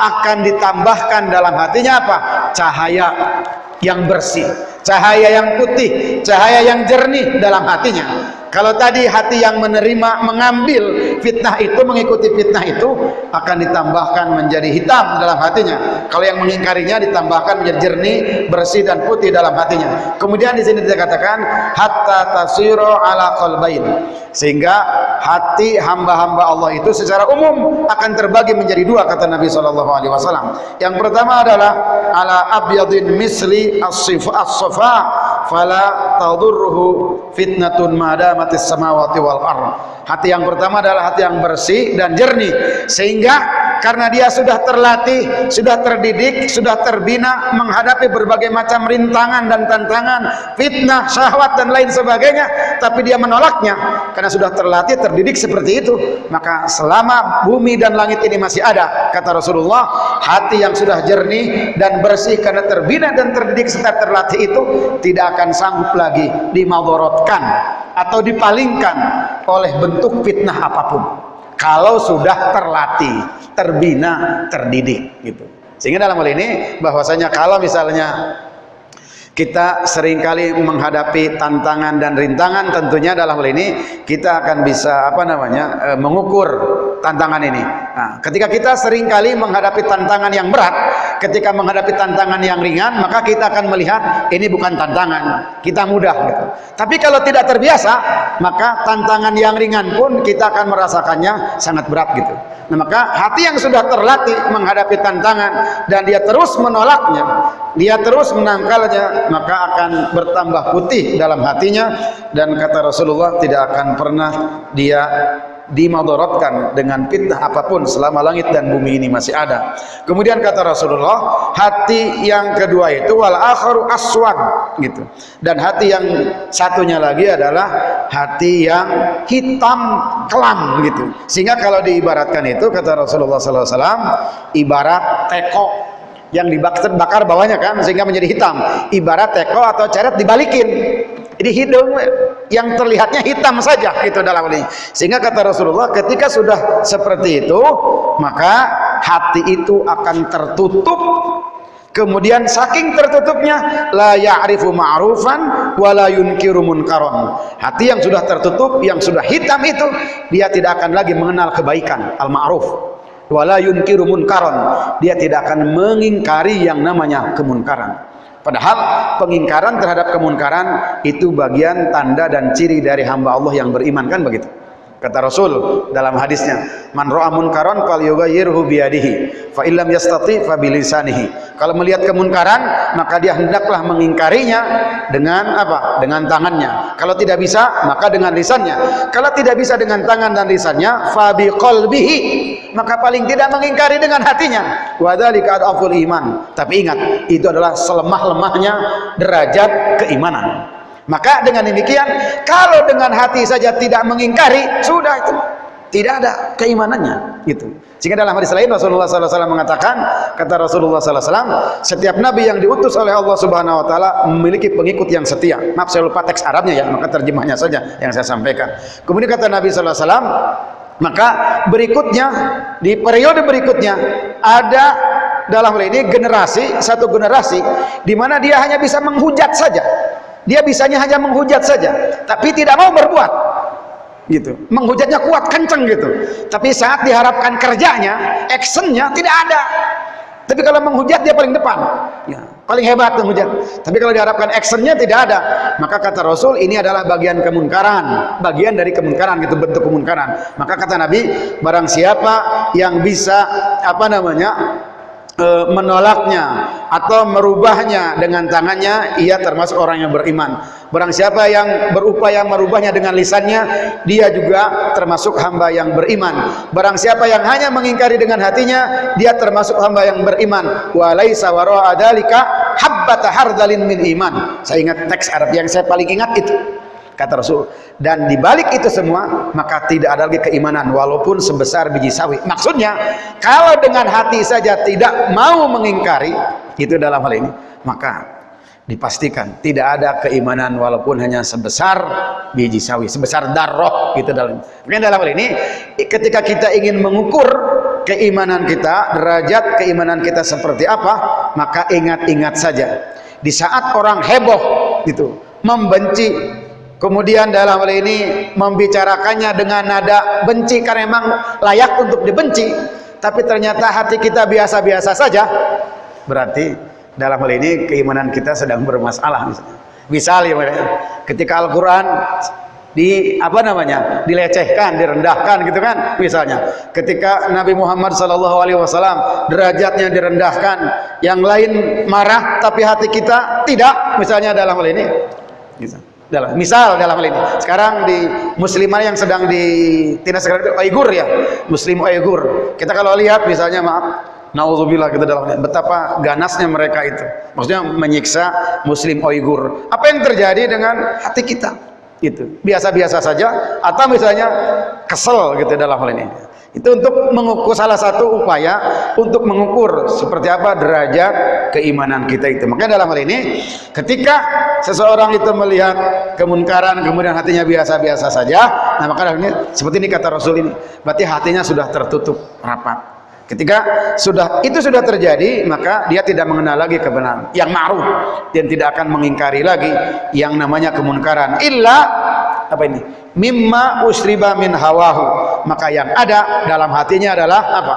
akan ditambahkan dalam hatinya apa? Cahaya yang bersih cahaya yang putih cahaya yang jernih dalam hatinya kalau tadi hati yang menerima mengambil fitnah itu mengikuti fitnah itu akan ditambahkan menjadi hitam dalam hatinya. Kalau yang mengingkarinya ditambahkan menjadi jernih, bersih dan putih dalam hatinya. Kemudian di sini dikatakan hatta tasiro ala qalbain. Sehingga hati hamba-hamba Allah itu secara umum akan terbagi menjadi dua kata Nabi sallallahu alaihi wasallam. Yang pertama adalah ala abyadin misli الصفاء فلا تضره فتنة ما دامت السماوات والأرض. Hati yang pertama adalah hati yang bersih dan jernih sehingga karena dia sudah terlatih, sudah terdidik, sudah terbina menghadapi berbagai macam rintangan dan tantangan, fitnah, syahwat dan lain sebagainya, tapi dia menolaknya karena sudah terlatih, terdidik seperti itu. Maka selama bumi dan langit ini masih ada, kata Rasulullah, hati yang sudah jernih dan bersih karena terbina dan terdidik serta terlatih itu tidak akan sanggup lagi dimadorotkan atau dipalingkan oleh bentuk fitnah apa pun. Kalau sudah terlatih terbina terdidik gitu. Sehingga dalam hal ini bahwasanya kalau misalnya kita sering kali menghadapi tantangan dan rintangan tentunya dalam hal ini kita akan bisa apa namanya e, mengukur tantangan ini nah, ketika kita sering kali menghadapi tantangan yang berat ketika menghadapi tantangan yang ringan maka kita akan melihat ini bukan tantangan kita mudah gitu. tapi kalau tidak terbiasa maka tantangan yang ringan pun kita akan merasakannya sangat berat gitu. Nah maka hati yang sudah terlatih menghadapi tantangan dan dia terus menolaknya dia terus menangkalnya maka akan bertambah putih dalam hatinya dan kata Rasulullah tidak akan pernah dia dimadaratkan dengan fitnah apa pun selama langit dan bumi ini masih ada. Kemudian kata Rasulullah, hati yang kedua itu wal akharu aswad gitu. Dan hati yang satunya lagi adalah hati yang hitam kelam gitu. Sehingga kalau diibaratkan itu kata Rasulullah sallallahu alaihi wasallam ibarat teko yang dibakar bakar bawahnya kan sehingga menjadi hitam ibarat teko atau ceret dibalikin jadi hidung yang terlihatnya hitam saja itu dalam ini. Sehingga kata Rasulullah ketika sudah seperti itu maka hati itu akan tertutup. Kemudian saking tertutupnya la ya'rifu ma'rufan wa la yunkiru munkaron. Hati yang sudah tertutup yang sudah hitam itu dia tidak akan lagi mengenal kebaikan al-ma'ruf. Wala yunkiru munkaron. Dia tidak akan mengingkari yang namanya kemunkaran padahal pengingkaran terhadap kemunkaran itu bagian tanda dan ciri dari hamba Allah yang beriman kan begitu Kata Rasul dalam hadisnya, "Man ra'a munkaran falyughayyirhu biyadihi, fa illam yastati fa bilisanihi." Kalau melihat kemunkaran, maka dia hendaklah mengingkarinya dengan apa? Dengan tangannya. Kalau tidak bisa, maka dengan lisannya. Kalau tidak bisa dengan tangan dan lisannya, fa biqalbihi, maka paling tidak mengingkari dengan hatinya. Wa dzalika iman. Tapi ingat, itu adalah selemah-lemahnya derajat keimanan. Maka dengan demikian, kalau dengan hati saja tidak mengingkari, sudah itu tidak ada keimanannya gitu. Sehingga dalam hadis lain Rasulullah SAW mengatakan, kata Rasulullah SAW, setiap nabi yang diutus oleh Allah Subhanahu Wa Taala memiliki pengikut yang setia. Maaf saya lupa teks Arabnya ya, maka terjemahnya saja yang saya sampaikan. Kemudian kata Nabi SAW, maka berikutnya di periode berikutnya ada dalam hal ini generasi satu generasi di mana dia hanya bisa menghujat saja dia bisanya hanya menghujat saja tapi tidak mau berbuat. Gitu. Menghujatnya kuat kenceng gitu. Tapi saat diharapkan kerjanya actionnya tidak ada. Tapi kalau menghujat dia paling depan. Ya, paling hebat menghujat. Tapi kalau diharapkan actionnya tidak ada maka kata Rasul ini adalah bagian kemunkaran. Bagian dari kemunkaran gitu bentuk kemunkaran. Maka kata Nabi barang siapa yang bisa apa namanya menolaknya atau merubahnya dengan tangannya ia termasuk orang yang beriman. Barang siapa yang berupaya merubahnya dengan lisannya dia juga termasuk hamba yang beriman. Barang siapa yang hanya mengingkari dengan hatinya dia termasuk hamba yang beriman. Walaisa wara'a dzalika habbata hardalin min iman. Saya ingat teks Arab yang saya paling ingat itu kata Rasul. Dan dibalik itu semua maka tidak ada lagi keimanan walaupun sebesar biji sawi. Maksudnya kalau dengan hati saja tidak mau mengingkari itu dalam hal ini maka dipastikan tidak ada keimanan walaupun hanya sebesar biji sawi sebesar darah gitu dalam. Mungkin dalam hal ini ketika kita ingin mengukur keimanan kita derajat keimanan kita seperti apa maka ingat-ingat saja. Di saat orang heboh gitu membenci kemudian dalam hal ini membicarakannya dengan nada benci karena memang layak untuk dibenci. Tapi ternyata hati kita biasa-biasa saja. Berarti dalam hal ini keimanan kita sedang bermasalah. Misalnya misal ya ketika Al-Quran di apa namanya dilecehkan direndahkan gitu kan misalnya. Ketika Nabi Muhammad Alaihi Wasallam derajatnya direndahkan yang lain marah tapi hati kita tidak misalnya dalam hal ini. Gitu dalam misal dalam hal ini. Sekarang di muslimah yang sedang ditindas sekarang itu Uyghur ya. Muslim Uyghur. Kita kalau lihat misalnya maaf Nauzubillah kita dalam betapa ganasnya mereka itu. Maksudnya menyiksa muslim Uyghur. Apa yang terjadi dengan hati kita? Itu. Biasa-biasa saja. Atau misalnya kesel gitu dalam hal ini itu untuk mengukur salah satu upaya untuk mengukur seperti apa derajat keimanan kita itu. Makanya dalam hal ini ketika seseorang itu melihat kemunkaran kemudian hatinya biasa-biasa saja nah maka ini seperti ini kata Rasul ini berarti hatinya sudah tertutup rapat ketika sudah itu sudah terjadi maka dia tidak mengenal lagi kebenaran. Yang ma'ruf. Dan tidak akan mengingkari lagi yang namanya kemunkaran. Illa apa ini? Mimma usriba min hawahu. Maka yang ada dalam hatinya adalah apa?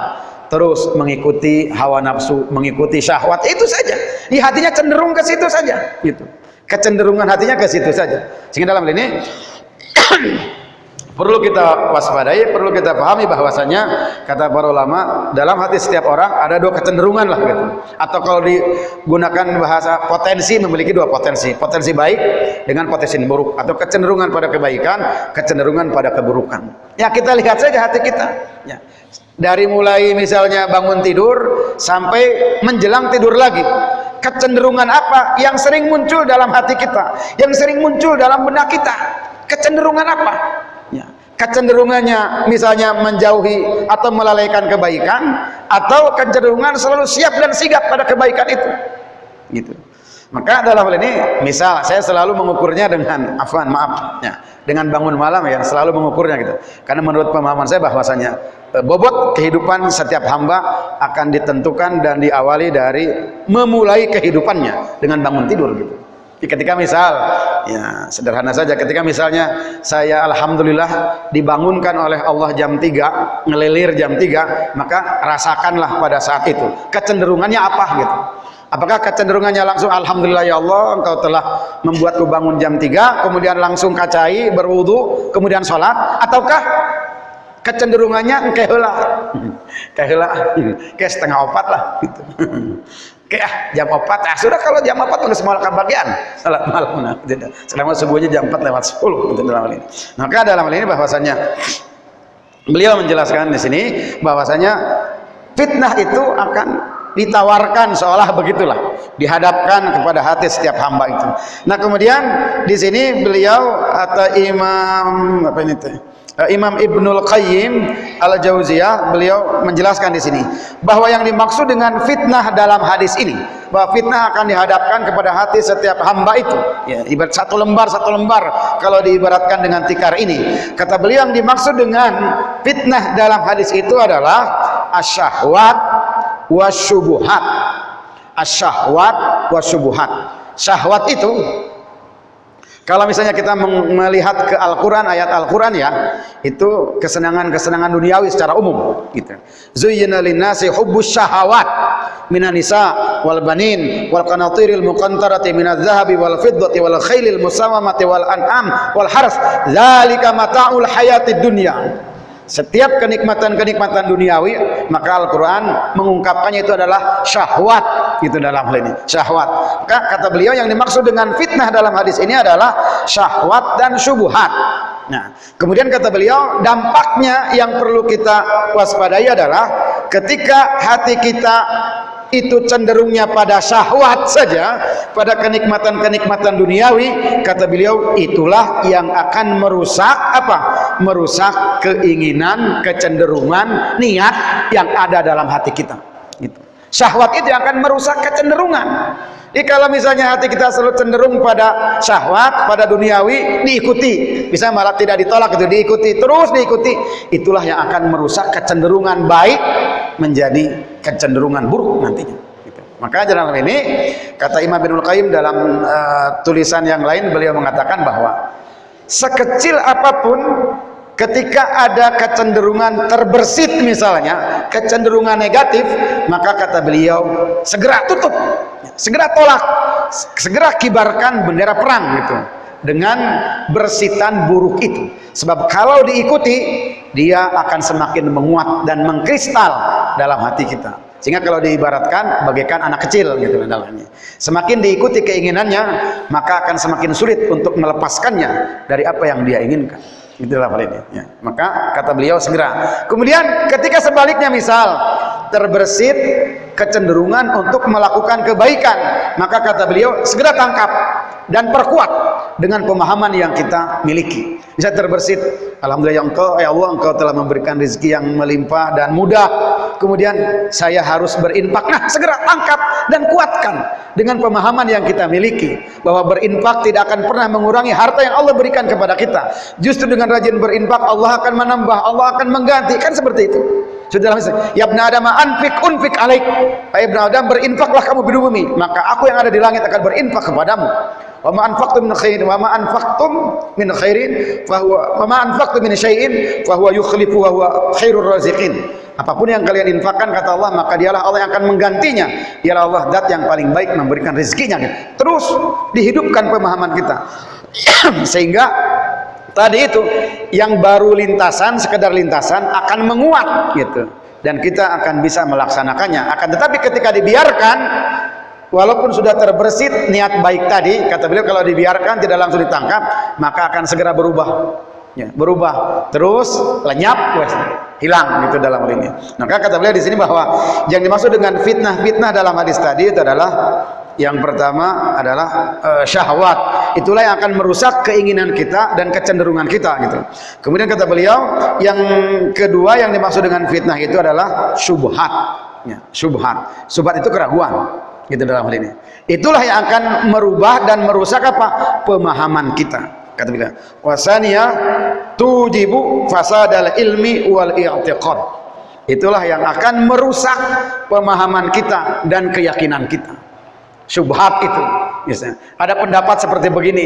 Terus mengikuti hawa nafsu mengikuti syahwat. Itu saja. Di hatinya cenderung ke situ saja. Gitu. Kecenderungan hatinya ke situ saja. Sehingga dalam ini perlu kita waspadai, perlu kita pahami bahwasanya kata para ulama dalam hati setiap orang ada dua kecenderungan lah gitu. Atau kalau digunakan bahasa potensi memiliki dua potensi, potensi baik dengan potensi buruk atau kecenderungan pada kebaikan, kecenderungan pada keburukan. Ya kita lihat saja hati kita. Ya. Dari mulai misalnya bangun tidur sampai menjelang tidur lagi. Kecenderungan apa yang sering muncul dalam hati kita, yang sering muncul dalam benak kita? Kecenderungan apa? Ya. kecenderungannya misalnya menjauhi atau melalaikan kebaikan atau kecenderungan selalu siap dan sigap pada kebaikan itu. Gitu. Maka dalam hal ini misal saya selalu mengukurnya dengan afwan maaf ya dengan bangun malam ya selalu mengukurnya gitu. Karena menurut pemahaman saya bahwasanya e, bobot kehidupan setiap hamba akan ditentukan dan diawali dari memulai kehidupannya dengan bangun tidur gitu ketika misal ya sederhana saja ketika misalnya saya alhamdulillah dibangunkan oleh Allah jam 3 ngelilir jam 3 maka rasakanlah pada saat itu kecenderungannya apa gitu. Apakah kecenderungannya langsung alhamdulillah ya Allah engkau telah membuatku bangun jam 3 kemudian langsung kacai berwudu kemudian sholat ataukah kecenderungannya engkau lah kayak kayak setengah opat lah gitu Oke ah, jam 4. Ah, sudah kalau jam 4 udah semua bagian salat malam. Nah. Selama subuhnya jam 4 lewat 10 gitu dalam hal ini. Maka dalam hal ini bahwasanya beliau menjelaskan di sini bahwasanya fitnah itu akan ditawarkan seolah begitulah dihadapkan kepada hati setiap hamba itu. Nah, kemudian di sini beliau atau Imam apa ini teh? Eh, Imam Ibnul Qayyim Al-Jauziyah beliau menjelaskan di sini bahwa yang dimaksud dengan fitnah dalam hadis ini bahwa fitnah akan dihadapkan kepada hati setiap hamba itu. Ya ibarat satu lembar satu lembar kalau diibaratkan dengan tikar ini. Kata beliau yang dimaksud dengan fitnah dalam hadis itu adalah asyahwat wasyubuhat asyahwat wasyubuhat syahwat itu kalau misalnya kita melihat ke Al-Quran, ayat Al-Quran ya, itu kesenangan-kesenangan duniawi secara umum. Gitu. Zuyyina linnasi hubbus syahawat minan nisa wal banin wal qanatiril muqantarati minadz zahabi wal fiddati wal khailil musawamati wal an'am wal harf. Dzalika mata'ul hayatid dunya setiap kenikmatan-kenikmatan duniawi maka Al-Quran mengungkapkannya itu adalah syahwat. Itu dalam hal ini syahwat. Maka kata beliau yang dimaksud dengan fitnah dalam hadis ini adalah syahwat dan syubuhat nah kemudian kata beliau dampaknya yang perlu kita waspadai adalah ketika hati kita itu cenderungnya pada syahwat saja pada kenikmatan-kenikmatan duniawi. Kata beliau itulah yang akan merusak apa? Merusak keinginan kecenderungan niat yang ada dalam hati kita. Gitu. syahwat itu akan merusak kecenderungan jadi kalau misalnya hati kita selalu cenderung pada syahwat, pada duniawi, diikuti. Bisa malah tidak ditolak itu, diikuti, terus diikuti. Itulah yang akan merusak kecenderungan baik menjadi kecenderungan buruk nantinya. Gitu. Maka dalam ini, kata Imam bin Qayyim dalam uh, tulisan yang lain, beliau mengatakan bahwa sekecil apa pun ketika ada kecenderungan terbersit misalnya kecenderungan negatif maka kata beliau segera tutup segera tolak segera kibarkan bendera perang gitu dengan bersitan buruk itu. Sebab kalau diikuti dia akan semakin menguat dan mengkristal dalam hati kita. Sehingga kalau diibaratkan bagaikan anak kecil gitu dalamnya. Semakin diikuti keinginannya maka akan semakin sulit untuk melepaskannya dari apa yang dia inginkan itulah hal ini ya. maka kata beliau segera kemudian ketika sebaliknya misal terbersit kecenderungan untuk melakukan kebaikan maka kata beliau segera tangkap dan perkuat dengan pemahaman yang kita miliki. Bisa terbersit Alhamdulillah ya engkau ya Allah engkau telah memberikan rezeki yang melimpah dan mudah. Kemudian saya harus berinfak. Nah segera tangkap dan kuatkan dengan pemahaman yang kita miliki bahwa berinfak tidak akan pernah mengurangi harta yang Allah berikan kepada kita. Justru dengan rajin berinfak Allah akan menambah Allah akan mengganti. Kan seperti itu. Sudah ya ibn Adam anfik unfik alaik. Hai ibn Adam berinfaklah kamu di bumi. Maka aku yang ada di langit akan berinfak kepadamu wa ma anfaqtum min khairin wa ma anfaqtum min khairin fa huwa wa ma anfaqtum min syai'in fa huwa yukhlifu wa huwa khairur raziqin. Apa pun yang kalian infakkan kata Allah maka dialah Allah yang akan menggantinya. Dialah Allah zat yang paling baik memberikan rezekinya. Terus dihidupkan pemahaman kita. Sehingga tadi itu yang baru lintasan sekedar lintasan akan menguat gitu. Dan kita akan bisa melaksanakannya. Akan tetapi ketika dibiarkan walaupun sudah terbersit niat baik tadi kata beliau kalau dibiarkan tidak langsung ditangkap maka akan segera berubah. Ya, berubah. Terus lenyap wes hilang gitu dalam hal ini. Maka kata beliau di sini bahwa yang dimaksud dengan fitnah-fitnah dalam hadis tadi itu adalah yang pertama adalah uh, syahwat. Itulah yang akan merusak keinginan kita dan kecenderungan kita gitu. Kemudian kata beliau yang kedua yang dimaksud dengan fitnah itu adalah syubhat. Ya, syubhat. Syubhat itu keraguan gitu dalam hal ini. Itulah yang akan merubah dan merusak apa? Pemahaman kita. Kata beliau wasania tujibu fasadal ilmi wal i'tiqad. Itulah yang akan merusak pemahaman kita dan keyakinan kita syubhat itu. Misalnya ada pendapat seperti begini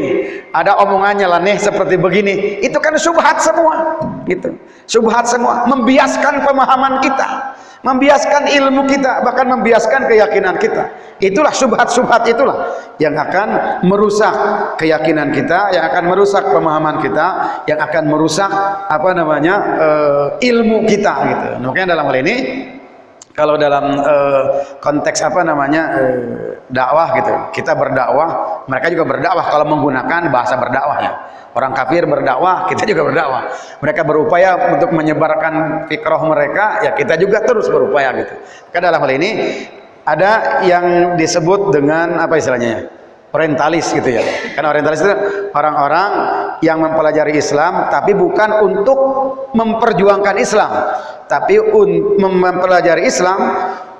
ada omongannya laneh seperti begini. Itu kan syubhat semua gitu. Syubhat semua. Membiaskan pemahaman kita membiaskan ilmu kita bahkan membiaskan keyakinan kita. Itulah subhat-subhat itulah yang akan merusak keyakinan kita yang akan merusak pemahaman kita yang akan merusak apa namanya uh, ilmu kita gitu. Makanya dalam hal ini kalau dalam uh, konteks apa namanya uh, dakwah gitu kita berdakwah mereka juga berdakwah kalau menggunakan bahasa berdakwah ya Orang kafir berdakwah, kita juga berdakwah. Mereka berupaya untuk menyebarkan fikrah mereka, ya kita juga terus berupaya gitu. Karena dalam hal ini ada yang disebut dengan apa istilahnya ya? Orientalis gitu ya. Karena orientalis itu orang-orang yang mempelajari Islam tapi bukan untuk memperjuangkan Islam, tapi mempelajari Islam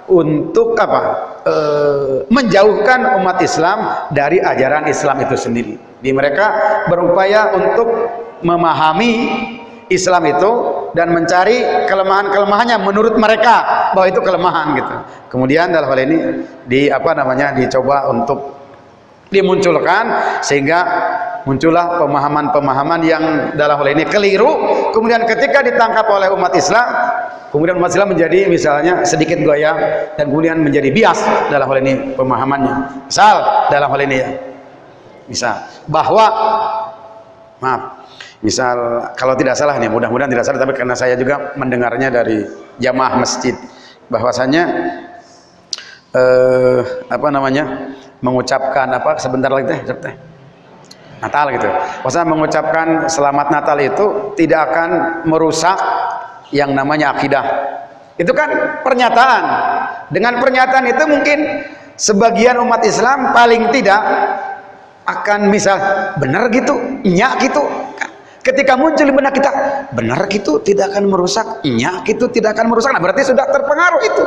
untuk apa? E, menjauhkan umat Islam dari ajaran Islam itu sendiri. Di mereka berupaya untuk memahami Islam itu dan mencari kelemahan-kelemahannya menurut mereka bahwa itu kelemahan gitu. Kemudian dalam hal ini di apa namanya dicoba untuk dimunculkan sehingga muncullah pemahaman-pemahaman yang dalam hal ini keliru. Kemudian ketika ditangkap oleh umat Islam kemudian umat Islam menjadi misalnya sedikit goyah dan kemudian menjadi bias dalam hal ini pemahamannya. Misal dalam hal ini ya. Misal bahwa maaf misal kalau tidak salah nih mudah-mudahan tidak salah tapi karena saya juga mendengarnya dari jamaah masjid bahwasanya eh, apa namanya mengucapkan apa sebentar lagi teh teh. Natal gitu. Maksudnya mengucapkan selamat Natal itu tidak akan merusak yang namanya akidah. itu kan pernyataan. Dengan pernyataan itu mungkin sebagian umat Islam paling tidak akan misal benar gitu nyak gitu. Ketika muncul di benak kita benar gitu tidak akan merusak nyak gitu tidak akan merusak. Nah berarti sudah terpengaruh itu.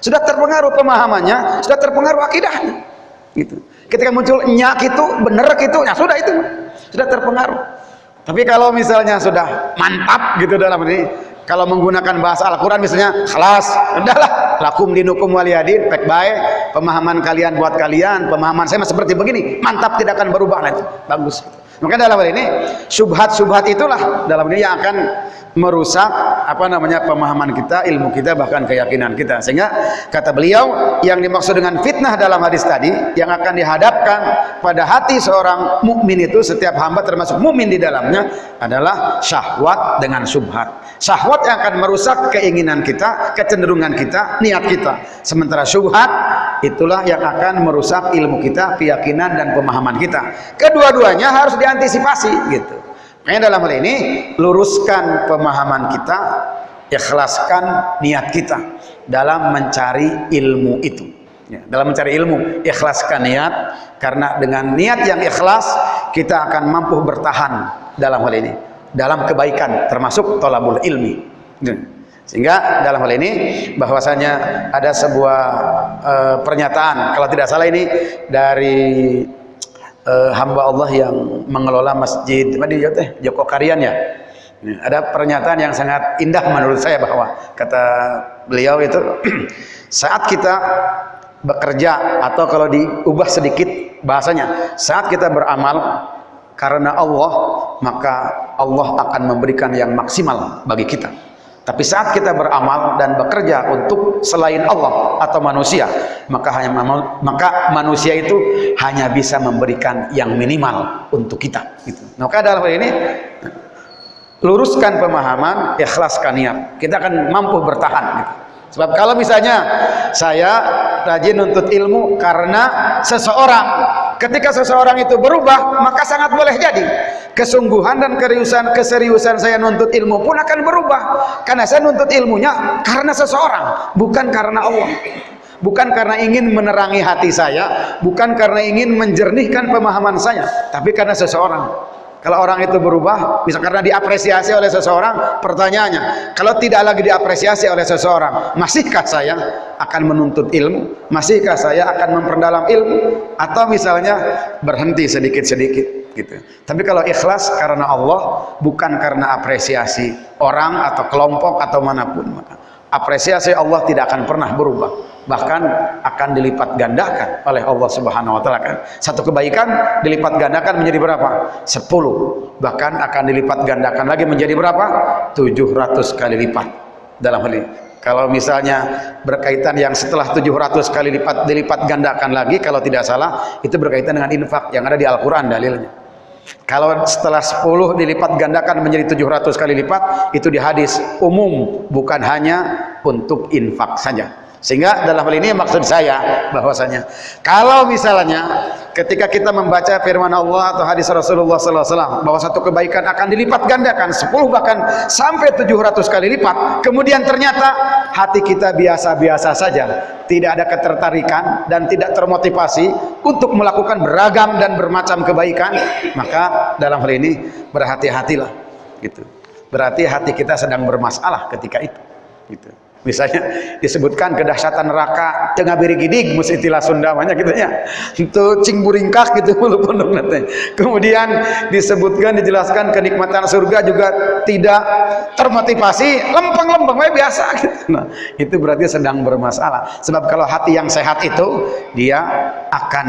Sudah terpengaruh pemahamannya sudah terpengaruh akidahnya gitu. Ketika muncul nyak itu benar gitu ya sudah itu. Sudah terpengaruh. Tapi kalau misalnya sudah mantap gitu dalam ini kalau menggunakan bahasa Al-Quran misalnya kelas udahlah lakum dinukum waliyadin pek baik pemahaman kalian buat kalian pemahaman saya seperti begini. Mantap tidak akan berubah nanti bagus. Maka dalam hal ini subhat-subhat itulah dalam ini yang akan merusak apa namanya pemahaman kita, ilmu kita, bahkan keyakinan kita. Sehingga kata beliau yang dimaksud dengan fitnah dalam hadis tadi yang akan dihadapkan pada hati seorang mukmin itu setiap hamba termasuk mukmin di dalamnya adalah syahwat dengan subhat. Syahwat yang akan merusak keinginan kita, kecenderungan kita, niat kita. Sementara subhat itulah yang akan merusak ilmu kita, keyakinan dan pemahaman kita. Kedua-duanya harus diantisipasi gitu. Makanya dalam hal ini luruskan pemahaman kita, ikhlaskan niat kita dalam mencari ilmu itu. Ya, dalam mencari ilmu, ikhlaskan niat karena dengan niat yang ikhlas kita akan mampu bertahan dalam hal ini, dalam kebaikan termasuk tolabul ilmi. Ya. Sehingga dalam hal ini bahwasanya ada sebuah uh, pernyataan kalau tidak salah ini dari uh, hamba Allah yang mengelola masjid di Joko Karian ya. Ada pernyataan yang sangat indah menurut saya bahwa kata beliau itu saat kita bekerja atau kalau diubah sedikit bahasanya saat kita beramal karena Allah maka Allah akan memberikan yang maksimal bagi kita tapi saat kita beramal dan bekerja untuk selain Allah atau manusia, maka hanya maka manusia itu hanya bisa memberikan yang minimal untuk kita. Gitu. Maka dalam hal ini luruskan pemahaman, ikhlaskan niat. Kita akan mampu bertahan. Gitu. Sebab kalau misalnya saya rajin untuk ilmu karena seseorang, ketika seseorang itu berubah, maka sangat boleh jadi. Kesungguhan dan keseriusan keseriusan saya nuntut ilmu pun akan berubah. Karena saya nuntut ilmunya karena seseorang bukan karena Allah. Bukan karena ingin menerangi hati saya bukan karena ingin menjernihkan pemahaman saya tapi karena seseorang kalau orang itu berubah bisa karena diapresiasi oleh seseorang pertanyaannya kalau tidak lagi diapresiasi oleh seseorang masihkah saya akan menuntut ilmu? Masihkah saya akan memperdalam ilmu? Atau misalnya berhenti sedikit-sedikit gitu. Tapi kalau ikhlas karena Allah bukan karena apresiasi orang atau kelompok atau mana pun apresiasi Allah tidak akan pernah berubah bahkan akan dilipat gandakan oleh Allah Subhanahu wa taala kan. Satu kebaikan dilipat gandakan menjadi berapa? 10. Bahkan akan dilipat gandakan lagi menjadi berapa? 700 kali lipat dalam hal ini. Kalau misalnya berkaitan yang setelah 700 kali lipat dilipat gandakan lagi kalau tidak salah itu berkaitan dengan infak yang ada di Al-Qur'an dalilnya. Kalau setelah 10 dilipat gandakan menjadi 700 kali lipat, itu di hadis umum, bukan hanya untuk infak saja. Sehingga dalam hal ini maksud saya bahwasanya kalau misalnya ketika kita membaca firman Allah atau hadis Rasulullah SAW bahwa satu kebaikan akan dilipat gandakan 10 bahkan sampai 700 kali lipat kemudian ternyata hati kita biasa-biasa saja tidak ada ketertarikan dan tidak termotivasi untuk melakukan beragam dan bermacam kebaikan maka dalam hal ini berhati-hatilah gitu. Berarti hati kita sedang bermasalah ketika itu gitu misalnya disebutkan kedahsyatan neraka tengah beri gidig istilah Sunda banyak gitu ya. Itu cing buringkak gitu nanti. Kemudian disebutkan dijelaskan kenikmatan surga juga tidak termotivasi lempeng-lempeng biasa gitu. Nah itu berarti sedang bermasalah. Sebab kalau hati yang sehat itu dia akan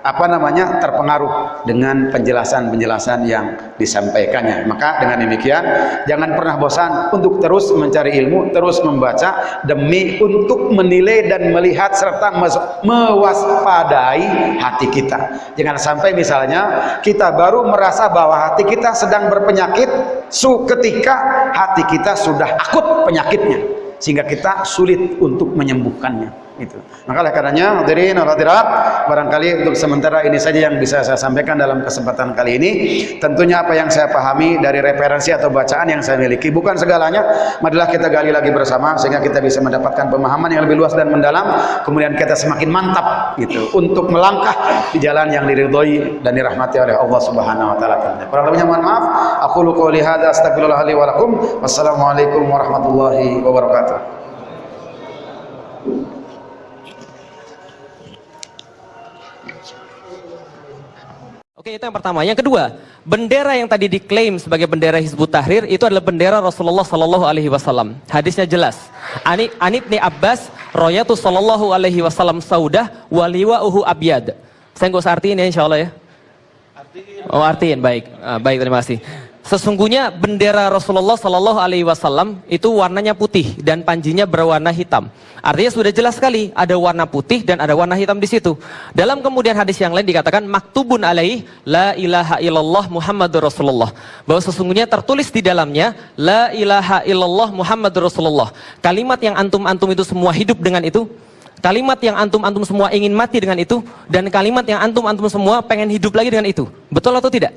apa namanya terpengaruh dengan penjelasan-penjelasan yang disampaikannya. Maka dengan demikian jangan pernah bosan untuk terus mencari ilmu terus membaca demi untuk menilai dan melihat serta mewaspadai hati kita. Jangan sampai misalnya kita baru merasa bahwa hati kita sedang berpenyakit su ketika hati kita sudah akut penyakitnya sehingga kita sulit untuk menyembuhkannya Gitu. Maka oleh karenanya hadirin hadirat, barangkali untuk sementara ini saja yang bisa saya sampaikan dalam kesempatan kali ini. Tentunya apa yang saya pahami dari referensi atau bacaan yang saya miliki bukan segalanya, marilah kita gali lagi bersama sehingga kita bisa mendapatkan pemahaman yang lebih luas dan mendalam, kemudian kita semakin mantap gitu untuk melangkah di jalan yang diridhoi dan dirahmati oleh Allah Subhanahu wa taala. Kurang lebihnya mohon maaf. Aku qouli hadza astagfirullah li wa lakum. Wassalamualaikum warahmatullahi wabarakatuh. Oke, itu yang pertama. Yang kedua, bendera yang tadi diklaim sebagai bendera Hizbut Tahrir itu adalah bendera Rasulullah Sallallahu Alaihi Wasallam. Hadisnya jelas. Ani Anib ni Abbas, Royatu Sallallahu Alaihi Wasallam Saudah, waliwa uhu abyad. Saya nggak usah artiin ya, insya Allah ya. Oh artiin, baik, ah, baik terima kasih. Sesungguhnya bendera Rasulullah Sallallahu Alaihi Wasallam itu warnanya putih dan panjinya berwarna hitam. Artinya sudah jelas sekali ada warna putih dan ada warna hitam di situ. Dalam kemudian hadis yang lain dikatakan maktubun alaih la ilaha illallah Muhammadur Rasulullah. Bahwa sesungguhnya tertulis di dalamnya la ilaha illallah Muhammadur Rasulullah. Kalimat yang antum-antum itu semua hidup dengan itu. Kalimat yang antum-antum semua ingin mati dengan itu dan kalimat yang antum-antum semua pengen hidup lagi dengan itu. Betul atau tidak?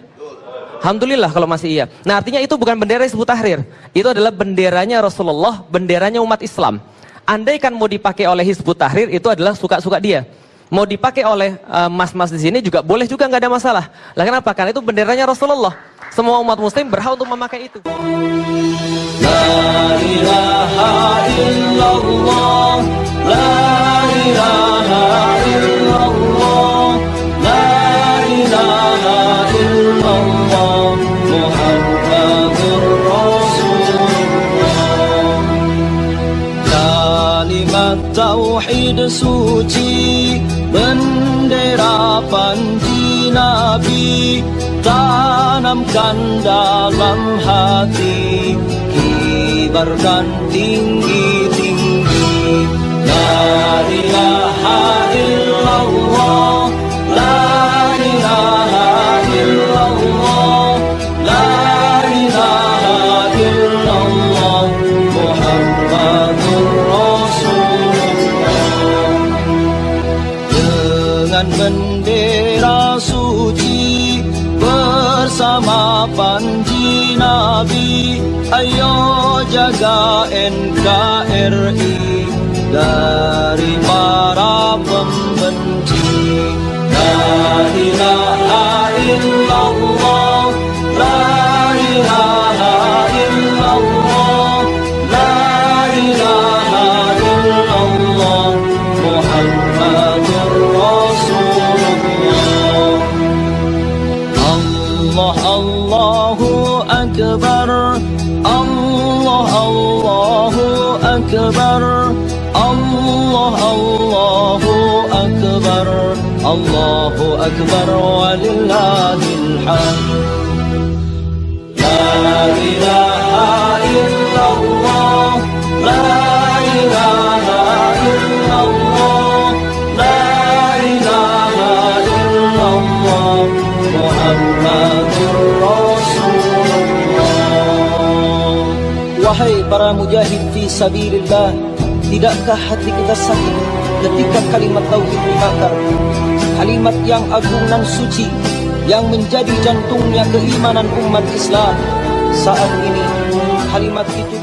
Alhamdulillah kalau masih iya. Nah artinya itu bukan bendera Hizbut Tahrir. Itu adalah benderanya Rasulullah, benderanya umat Islam. Andaikan mau dipakai oleh Hizbut Tahrir itu adalah suka-suka dia. Mau dipakai oleh eh, mas-mas uh, di sini juga boleh juga nggak ada masalah. Lah kenapa? Karena itu benderanya Rasulullah. Semua umat muslim berhak untuk memakai itu. La ilaha illallah, la ilaha illallah, suci, bendera panji Nabi, tanamkan dalam hati kibarkan tinggi-tinggi la ilaha illallah NKRI dari Illallah Muhammadur Rasulullah Wahai para mujahid fi sabilillah Tidakkah hati kita sakit ketika kalimat tauhid dibakar Kalimat yang agung dan suci Yang menjadi jantungnya keimanan umat Islam. Saat ini kalimat itu